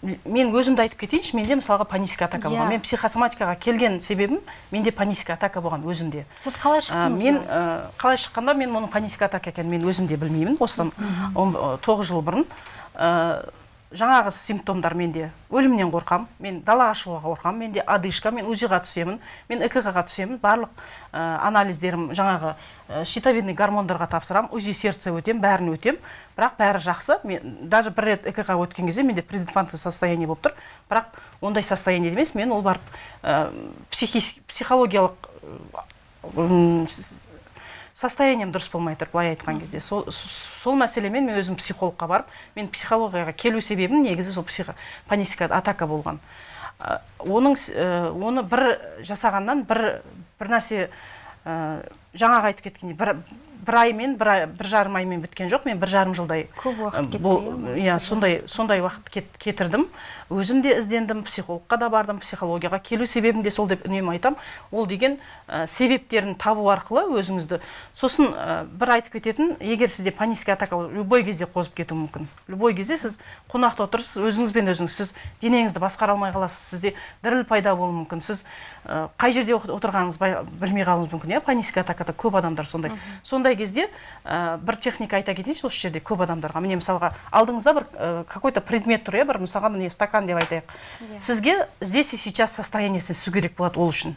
мен өзімді айтып кетейінші менде мысалға паническая атака Иә. болған мен психосоматикаға келген себебім менде паническая атака болған өзімде. Сіз қалай Ә, шықтыңыз мен ә, қалай шыққанда мен оның паническая атака екенін мен өзім де білмеймін. Осыдан тоғыз жыл бұрын Ә, жаңағы симптомдар менде өлімнен қорқам мен далаға шығуға қорқам менде одышка мен узи ға түсемін мен экг ға түсемін барлық ә, анализдерім жаңағы ә, щитовидный гормондарға тапсырамын узи сердце өтем бәрін өтем. Бірақ бәрі жақсы. Мен даже бір рет экг өткен кезде менде прединфантный состояние болып тұр. Бірақ ондай состояние емес. Мен ол барып психис- психологиялық состоянием дұрыс болмай тұр былай айтқан кезде. Сол, сол мәселемен мен өзім психологқа барып мен психологияға келу себебім негізі сол психо паническая атака болған. Ә, оның ә, оны бір жасағаннан бір бір нәрсе ә, жаңағы айтып кеткендей бір, бір аймен бір, ай- бір жарым аймен біткен жоқ мен бір жарым жылдай Көп уақыт кетті, иә, иә сондай сондай уақыт кет, кетірдім. Өзім де іздендім психологқа да бардым психологияға. Келу себебім де сол деп үнемі айтам. Ол деген ә, себептерін табу арқылы өзіңізді сосын ә, бір айтып кететін егер сізде паническая атака любой кезде қозып кетуі мүмкін. Любой кезде сіз қонақта отырсыз өзіңізбен өзіңіз сіз денеңізді басқара алмай қаласыз сізде діріл пайда болуы мүмкін. Сіз ә, қай жерде отырғаныңызды білмей қалуыңыз мүмкін иә паническая атакада көп адамдар сондай. Сондай кезде ә, бір техника айта кетейінші осы жерде көп адамдарға. Міне мысалға алдыңызда бір ә, какой то предмет тұр иә бір мысалға міне стакан деп айтайық. Сізге здесь и сейчас состояниесіне түсу керек болады ол үшін.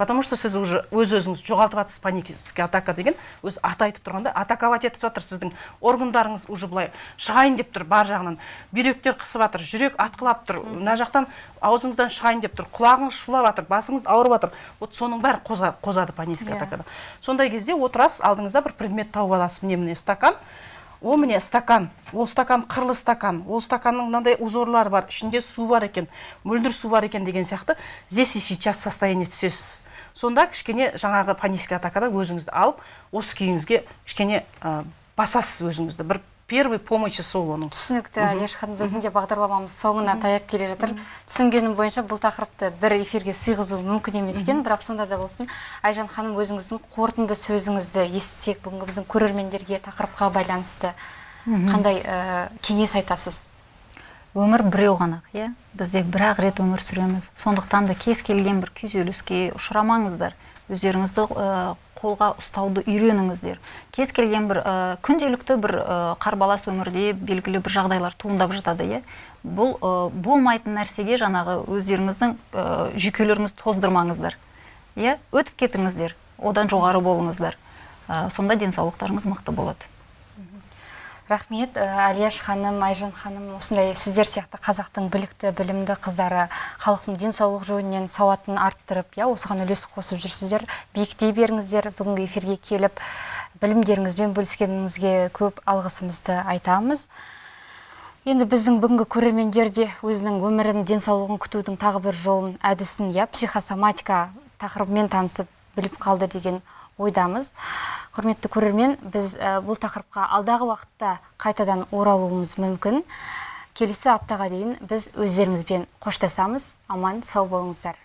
Потому что сіз уже өз өзіңізді жоғалтып жатырсыз паническая атака деген өзі аты айтып тұрғандай атаковать етіп жатыр сіздің органдарыңыз уже былай шығайын деп тұр бар жағынан бүйректер қысып жатыр жүрек атқылап тұр мына жақтан аузыңыздан шығайын деп тұр құлағыңыз шулап жатыр басыңыз ауырып жатыр вот соның бәрі қоза- қозады паническая Иә. атакада. Сондай кезде отырасыз алдыңызда бір предмет тауып аласыз. Міне міне стакан. Ол міне стакан. Ол стакан қырлы стакан. Ол стаканның мынандай узорлары бар ішінде су бар екен мөлдір су бар екен деген сияқты. Здесь и сейчас состояние түсесіз. Сонда кішкене жаңағы паническая атакада өзіңізді алып осы күйіңізге кішкене ә, басасыз өзіңізді. Бір первый помощи сол оның. Түсінікті әлияш ханым біздің де бағдарламамыз соңына таяп келе жатыр. Түсінгенім бойынша бұл тақырыпты бір эфирге сыйғызу мүмкін емес екен бірақ сонда да болсын. Айжан ханым өзіңіздің қорытынды сөзіңізді естісек бүгінгі біздің көрермендерге тақырыпқа байланысты қандай ә, кеңес айтасыз? Өмір біреу ғана иә? Бізде бір ақ рет өмір сүреміз. Сондықтан да кез келген бір күйзеліске ұшырамаңыздар. Өздеріңізді қолға ұстауды үйреніңіздер. Кез келген бір ә, күнделікті бір ә, қарбалас өмірде белгілі бір жағдайлар туындап жатады иә? Бұл ә, болмайтын нәрсеге жаңағы өздеріңіздің ә, жүйкелеріңізді тоздырмаңыздар иә? Өтіп кетіңіздер одан жоғары болыңыздар. Ә, сонда денсаулықтарыңыз мықты болады. Рахмет әлияш ханым айжан ханым осындай сіздер сияқты қазақтың білікті білімді қыздары халықтың денсаулық жөнінен сауатын арттырып иә осыған үлес қосып жүрсіздер. Биіктей беріңіздер бүгінгі эфирге келіп білімдеріңізбен бөліскеніңізге көп алғысымызды айтамыз. Енді біздің бүгінгі көрермендер де өзінің өмірін денсаулығын күтудің тағы бір жолын әдісін иә психосоматика тақырыбымен танысып біліп қалды деген ойдамыз. Құрметті көрермен біз ә, бұл тақырыпқа алдағы уақытта қайтадан оралуымыз мүмкін. Келесі аптаға дейін біз өздеріңізбен қоштасамыз. Аман сау болыңыздар.